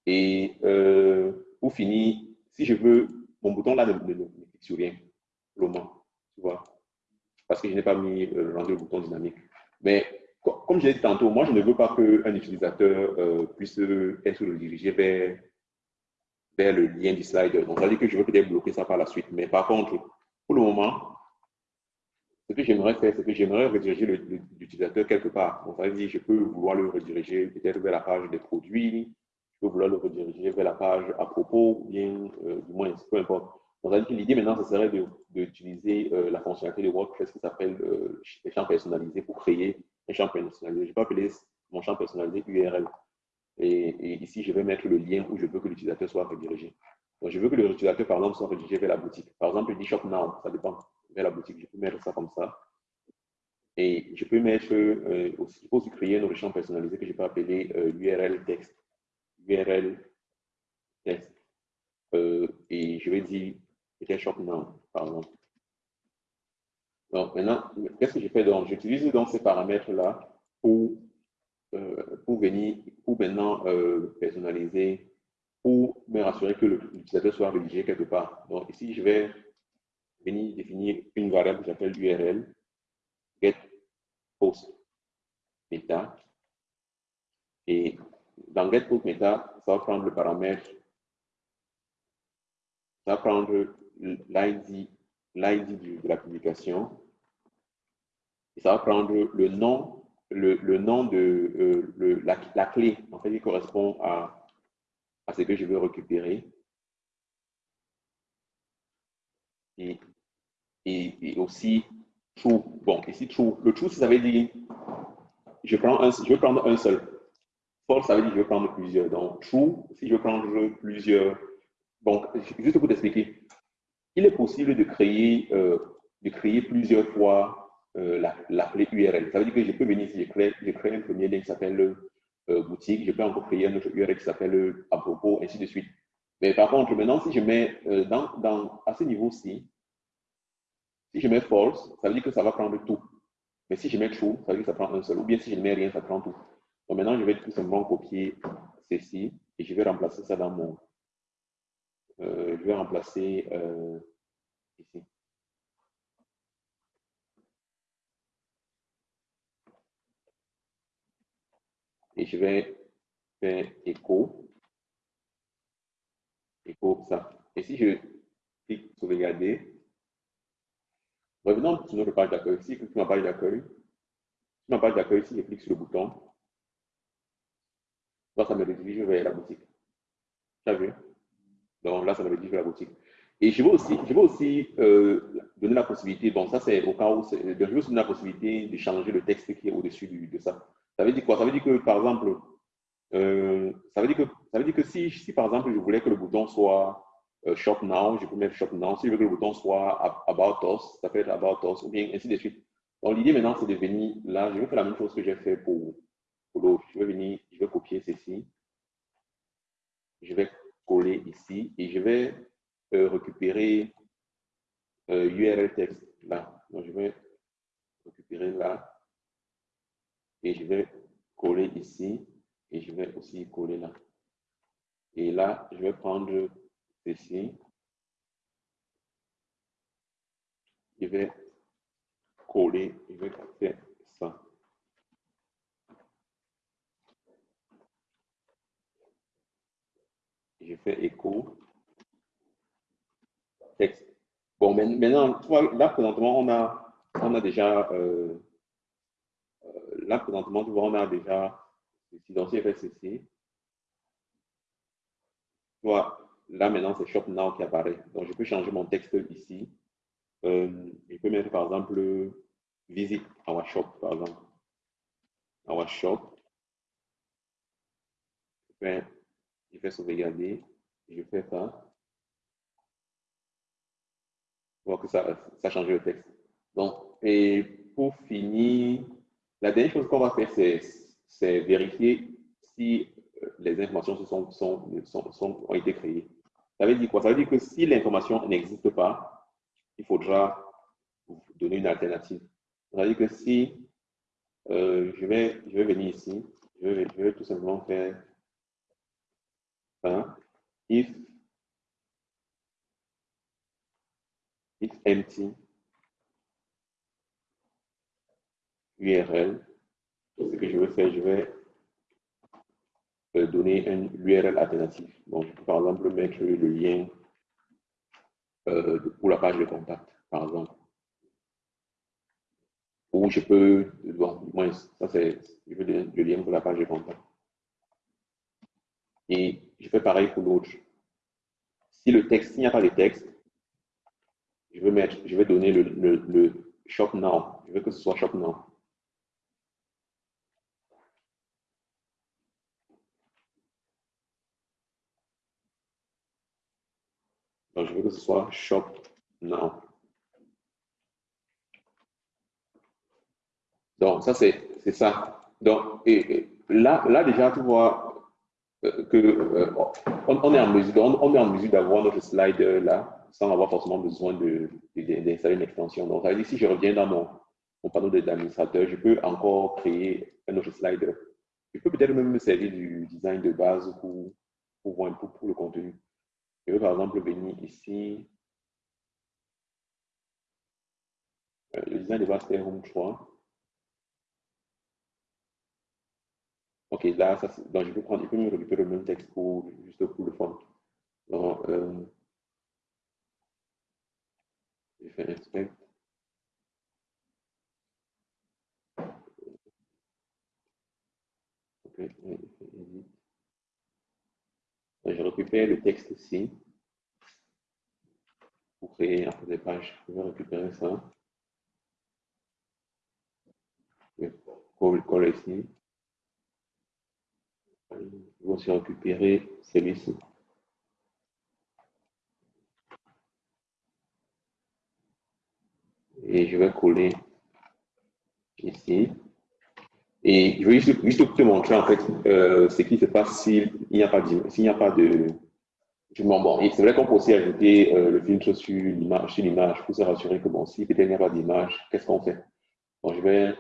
Et euh, pour finir, si je veux, mon bouton là ne, clique sur rien pour tu vois, parce que je n'ai pas mis euh, le bouton dynamique. Mais comme je l'ai dit tantôt, moi, je ne veux pas qu'un utilisateur euh, puisse être redirigé vers, vers le lien du slide. Donc, ça veut dire que je veux peut-être bloquer ça par la suite. Mais par contre, pour le moment, ce que j'aimerais faire, c'est que j'aimerais rediriger l'utilisateur quelque part. Ça veut dire je peux vouloir le rediriger peut-être vers la page des produits, je peux vouloir le rediriger vers la page à propos, ou bien euh, du moins, peu importe. Donc, l'idée maintenant, ce serait d'utiliser euh, la fonctionnalité de WordPress qui s'appelle euh, les champs personnalisés pour créer un champ personnalisé. Je peux appeler mon champ personnalisé URL. Et, ici, je vais mettre le lien où je veux que l'utilisateur soit redirigé. Donc, je veux que l'utilisateur, par exemple, soit redirigé vers la boutique. Par exemple, il dit Shop Now, ça dépend, vers la boutique. Je peux mettre ça comme ça. Et je peux mettre euh, aussi, il faut aussi créer un autre champ personnalisé que je peux appeler euh, URL texte. URL texte. Euh, et je vais dire peut Shop Now, par exemple. Donc, maintenant, qu'est-ce que je fais donc? J'utilise donc ces paramètres-là pour, pour venir, pour maintenant personnaliser pour me rassurer que l'utilisateur soit rédigé quelque part. Donc ici, je vais venir définir une variable que j'appelle URL, get post meta. Et dans get post meta, ça va prendre le paramètre, ça va prendre l'ID de la publication, et ça va prendre le nom, le, le nom de euh, le, la, la, clé, en fait, qui correspond à à ce que je veux récupérer. Et, et, aussi true. Bon, ici true. Le true, ça veut dire je, prends je veux prendre un seul. False, ça veut dire je veux prendre plusieurs. Donc true, si je veux prendre plusieurs. Donc, juste pour t'expliquer, il est possible de créer, euh, de créer plusieurs fois euh, la, la, clé URL. Ça veut dire que je peux venir ici, je crée, je crée un premier lien qui s'appelle boutique, je peux encore créer un autre URL qui s'appelle euh, à propos, ainsi de suite. Mais par contre, maintenant, si je mets euh, dans, dans, à ce niveau-ci, si je mets false, ça veut dire que ça va prendre tout. Mais si je mets true, ça veut dire que ça prend un seul. Ou bien si je ne mets rien, ça prend tout. Donc maintenant, je vais tout simplement copier ceci et je vais remplacer ça dans mon. je vais remplacer ici. Et je vais faire écho, écho ça. Et si je clique sur regarder, revenons sur notre page d'accueil. Si je clique sur ma page d'accueil, d'accueil, si je clique sur le bouton, ça me redirige vers la boutique. Tu vu? Donc là, ça me redirige vers la boutique. Et je veux aussi, je veux aussi euh, donner la possibilité, bon, ça c'est au cas où, je veux aussi donner la possibilité de changer le texte qui est au-dessus de ça. Ça veut dire quoi? Ça veut dire que, par exemple, euh, ça, veut dire que, ça veut dire que si, si, par exemple, je voulais que le bouton soit euh, Shop Now, je peux mettre Shop Now. Si je veux que le bouton soit About Us, ça peut être About Us, ou bien ainsi de suite. Donc, l'idée maintenant, c'est de venir là. Je vais faire la même chose que j'ai fait pour, l'autre. Je vais venir, je vais copier ceci. Je vais coller ici et je vais euh, récupérer URL texte là. Donc, je vais récupérer là. Et je vais coller ici. Et je vais aussi coller là. Et là, je vais prendre ceci. Je vais coller, je vais faire ça. Je fais écho. Texte. Bon, maintenant, là, présentement, on a, on a déjà, euh, là, présentement, tu vois, on a déjà, donc si je ceci, vois, là, maintenant, c'est Shop Now qui apparaît. Donc, je peux changer mon texte ici. Euh, je peux mettre, par exemple, Visite our shop, par exemple. Our shop. Je fais, je fais sauvegarder. Je fais ça. Voir que ça, ça change le texte. Donc, et pour finir, la dernière chose qu'on va faire, c'est vérifier si les informations ont été créées. Ça veut dire quoi? Ça veut dire que si l'information n'existe pas, il faudra donner une alternative. Ça veut dire que si euh, je, vais, venir ici, je vais, tout simplement faire ça. If, if empty URL, ce que je vais faire, je vais donner un URL alternatif. Donc, je par exemple mettre le lien euh, pour la page de contact, par exemple. Ou je peux, bon, moins, ça c'est le lien pour la page de contact. Et je fais pareil pour l'autre. Si le texte, s'il n'y a pas de texte, je vais mettre, je vais donner le, le shop now. Je veux que ce soit shop now. Donc, je veux que soit shop now. Donc, ça, c'est ça. Donc, et, là, là, déjà, tu vois euh, que euh, on, est en mesure, on, mesure d'avoir notre slide là sans avoir forcément besoin d'installer une extension. Donc, ça veut dire si je reviens dans mon, mon panneau d'administrateur, je peux encore créer un autre slide. Je peux peut-être même me servir du design de base pour, pour peu pour le contenu. Je vais par exemple venir ici. Euh, le design de base, c'est Home 3. Ok, là, ça, donc je peux prendre, je peux me récupérer le même texte pour, juste pour le fond. Donc, euh, je fais inspect. Ok, je récupère le texte ici pour créer un peu des pages. Je vais récupérer ça. Je vais coller ici. Je vais aussi récupérer celui-ci. Et je vais coller ici. Et je vais juste, te montrer en fait euh, ce qui se passe s'il n'y a pas de, s'il n'y a pas de c'est vrai qu'on peut aussi ajouter euh, le filtre sur l'image, pour se rassurer que bon, si peut-être il n'y a pas d'image, qu'est-ce qu'on fait? Bon, je vais,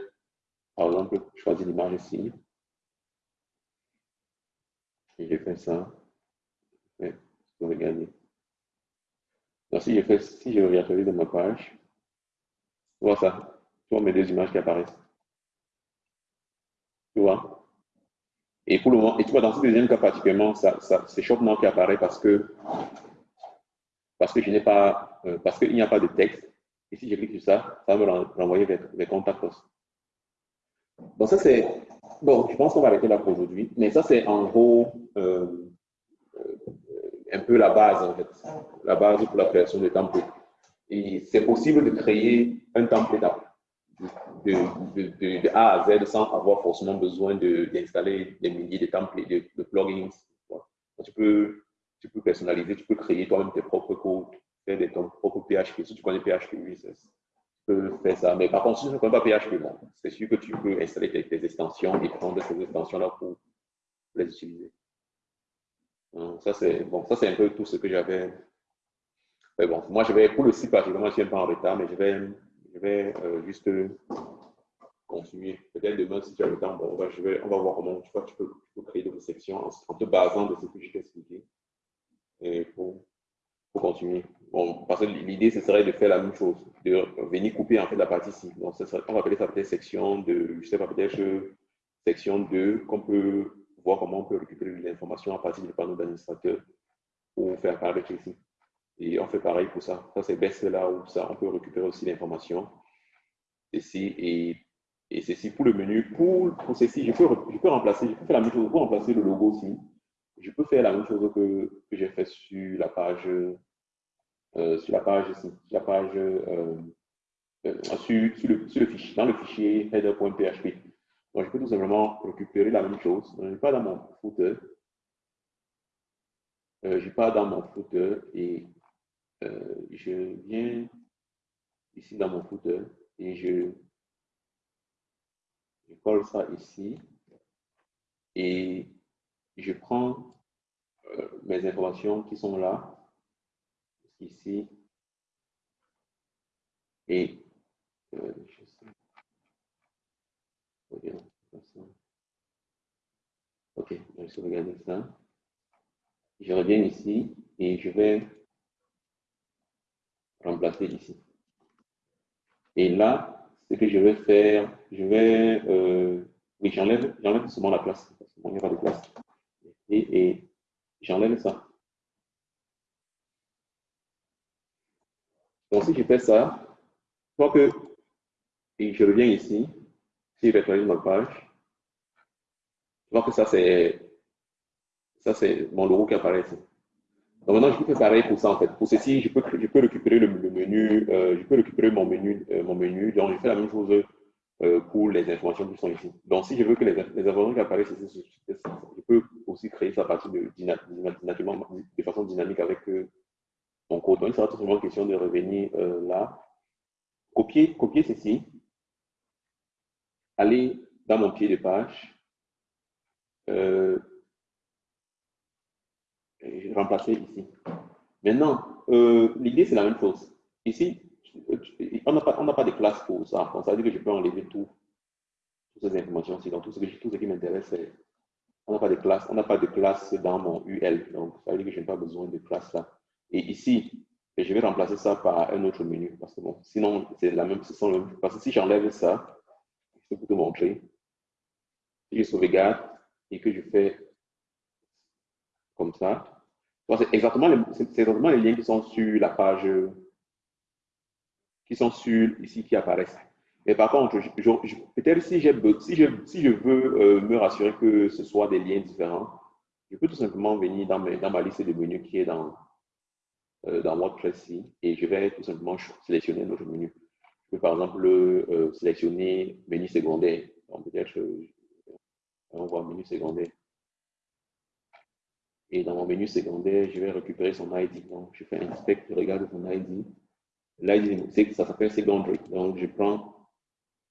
par exemple, choisir l'image ici. Et je fais ça. Je vais regarder. Donc, si je fais, si je reviens de ma page, tu vois ça. Tu vois mes deux images qui apparaissent. Tu vois? Et pour le moment, et tu vois, dans ce deuxième cas particulièrement, ça, ça, c'est qui apparaît parce que, parce que je n'ai pas, euh, parce qu'il n'y a pas de texte. Et si je clique sur ça, ça va me renvoyer vers, vers Contact Donc ça c'est, bon, je pense qu'on va arrêter là pour aujourd'hui, mais ça c'est en gros euh, euh, un peu la base en fait, la base pour la création de templates. Et c'est possible de créer un template de, de, de, A à Z sans avoir forcément besoin d'installer des milliers de templates, de, plugins. Tu, peux, tu peux personnaliser, tu peux créer toi-même tes propres codes, faire des, ton propre PHP. Si tu connais PHP, oui, tu peux faire ça. Mais par contre, si tu ne connais pas PHP, bon, c'est sûr que tu peux installer tes, extensions et prendre ces extensions-là pour les utiliser. ça, c'est bon, un peu tout ce que j'avais. Mais bon, moi, je vais, pour le site particulièrement, je suis un peu en retard, mais je vais je vais euh, juste continuer. Peut-être demain, si tu as le temps, on, va, on va voir comment tu, vois, tu, peux, créer d'autres sections en, te basant de ce que je t'ai expliqué et pour, pour continuer. Bon, parce que l'idée, ce serait de faire la même chose, de venir couper en fait la partie ici. Donc, on va appeler ça peut-être section de, je sais pas, peut-être section 2, qu'on peut voir comment on peut récupérer l'information à partir du panneau d'administrateur pour faire apparaître ici. Et on fait pareil pour ça. Ça, c'est best là où ça, on peut récupérer aussi l'information. Ici, et, et ceci pour le menu. Pour, pour ceci, je peux, je peux remplacer, je peux faire la même chose pour remplacer le logo aussi. Je peux faire la même chose que, que j'ai fait sur la page, euh, sur la page euh, euh, sur, le, sur, le, fichier, dans le fichier header.php. Donc, je peux tout simplement récupérer la même chose. Je ne vais pas dans mon footer. Euh, je pas dans mon footer euh, je viens ici dans mon footer et je, colle ça ici et je prends euh, mes informations qui sont là, ici, et euh, je sais, ok, je vais ça. Je reviens ici et je vais remplacer ici. Et là, ce que je vais faire, je vais, euh, oui, j'enlève seulement la place, parce qu'il n'y a pas de place. Et, j'enlève ça. Donc, si je fais ça, vois que, je reviens ici, si je réactualise ma page, je vois que ça, c'est ça, c'est mon logo qui apparaît ici. Donc maintenant, je peux pareil pour ça en fait. Pour ceci, je peux, récupérer le, menu, euh, je peux récupérer mon menu, euh, mon menu. Donc, je fais la même chose euh, pour les informations qui sont ici. Donc, si je veux que les, informations qui apparaissent ici, je peux aussi créer ça à partir de, de façon dynamique avec mon code. Donc, il sera tout simplement question de revenir là, copier, copier ceci, aller dans mon pied de page, remplacer ici. Maintenant, euh, l'idée, c'est la même chose. Ici, on n'a pas, pas de classe pour ça. Donc, ça veut dire que je peux enlever tout, toutes ces informations-ci. Donc, tout ce, tout ce qui m'intéresse, c'est on n'a pas de classe, on n'a pas de classe dans mon UL. Donc, ça veut dire que je n'ai pas besoin de classe là. Et ici, je vais remplacer ça par un autre menu. Parce que bon, sinon, c'est la même, chose. Parce que si j'enlève ça, je peux te montrer. Si je sauvegarde et que je fais comme ça. C'est exactement, les, liens qui sont sur la page, qui sont sur ici, qui apparaissent. Mais par contre, peut-être si, je, veux euh, me rassurer que ce soit des liens différents, je peux tout simplement venir dans, ma liste de menus qui est dans, euh, dans WordPress ici, et je vais tout simplement sélectionner notre menu. Je peux par exemple euh, sélectionner menu secondaire. Donc peut-être, on voit menu secondaire. Et dans mon menu secondaire, je vais récupérer son ID. Donc, je fais inspect, je regarde son ID. L'ID, ça s'appelle secondary. Donc, je prends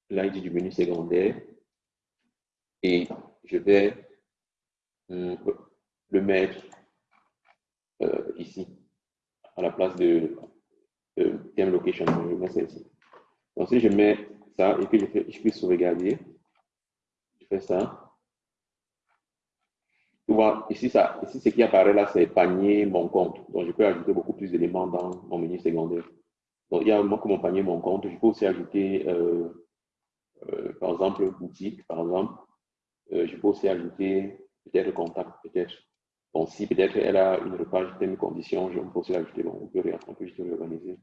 l'ID du menu secondaire et je vais euh, le mettre euh, ici, à la place de, theme location. Je mets ici. Donc, si je mets ça et que je, fais, je peux sauvegarder, je fais ça ici, ce qui apparaît là, c'est panier, mon compte. Donc, je peux ajouter beaucoup plus d'éléments dans mon menu secondaire. Donc, il y a que mon panier, mon compte. Je peux aussi ajouter, euh, euh, par exemple, boutique, par exemple. Euh, je peux aussi ajouter peut-être contact, peut-être. Donc, si peut-être elle a une repage thème condition, je peux aussi l'ajouter. on peut, on peut juste réorganiser.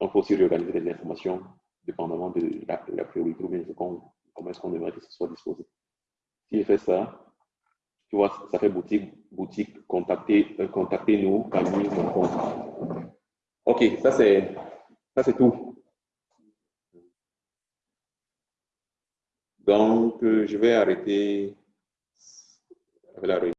On peut aussi réorganiser les informations dépendamment de la, la priorité ou bien comment est-ce qu'on aimerait que ce soit disposé. Si je fais ça, tu vois, ça fait boutique, boutique, contactez, euh, contactez-nous, Camille, Ok, ça c'est, ça c'est tout. Donc, euh, je vais arrêter la réunion.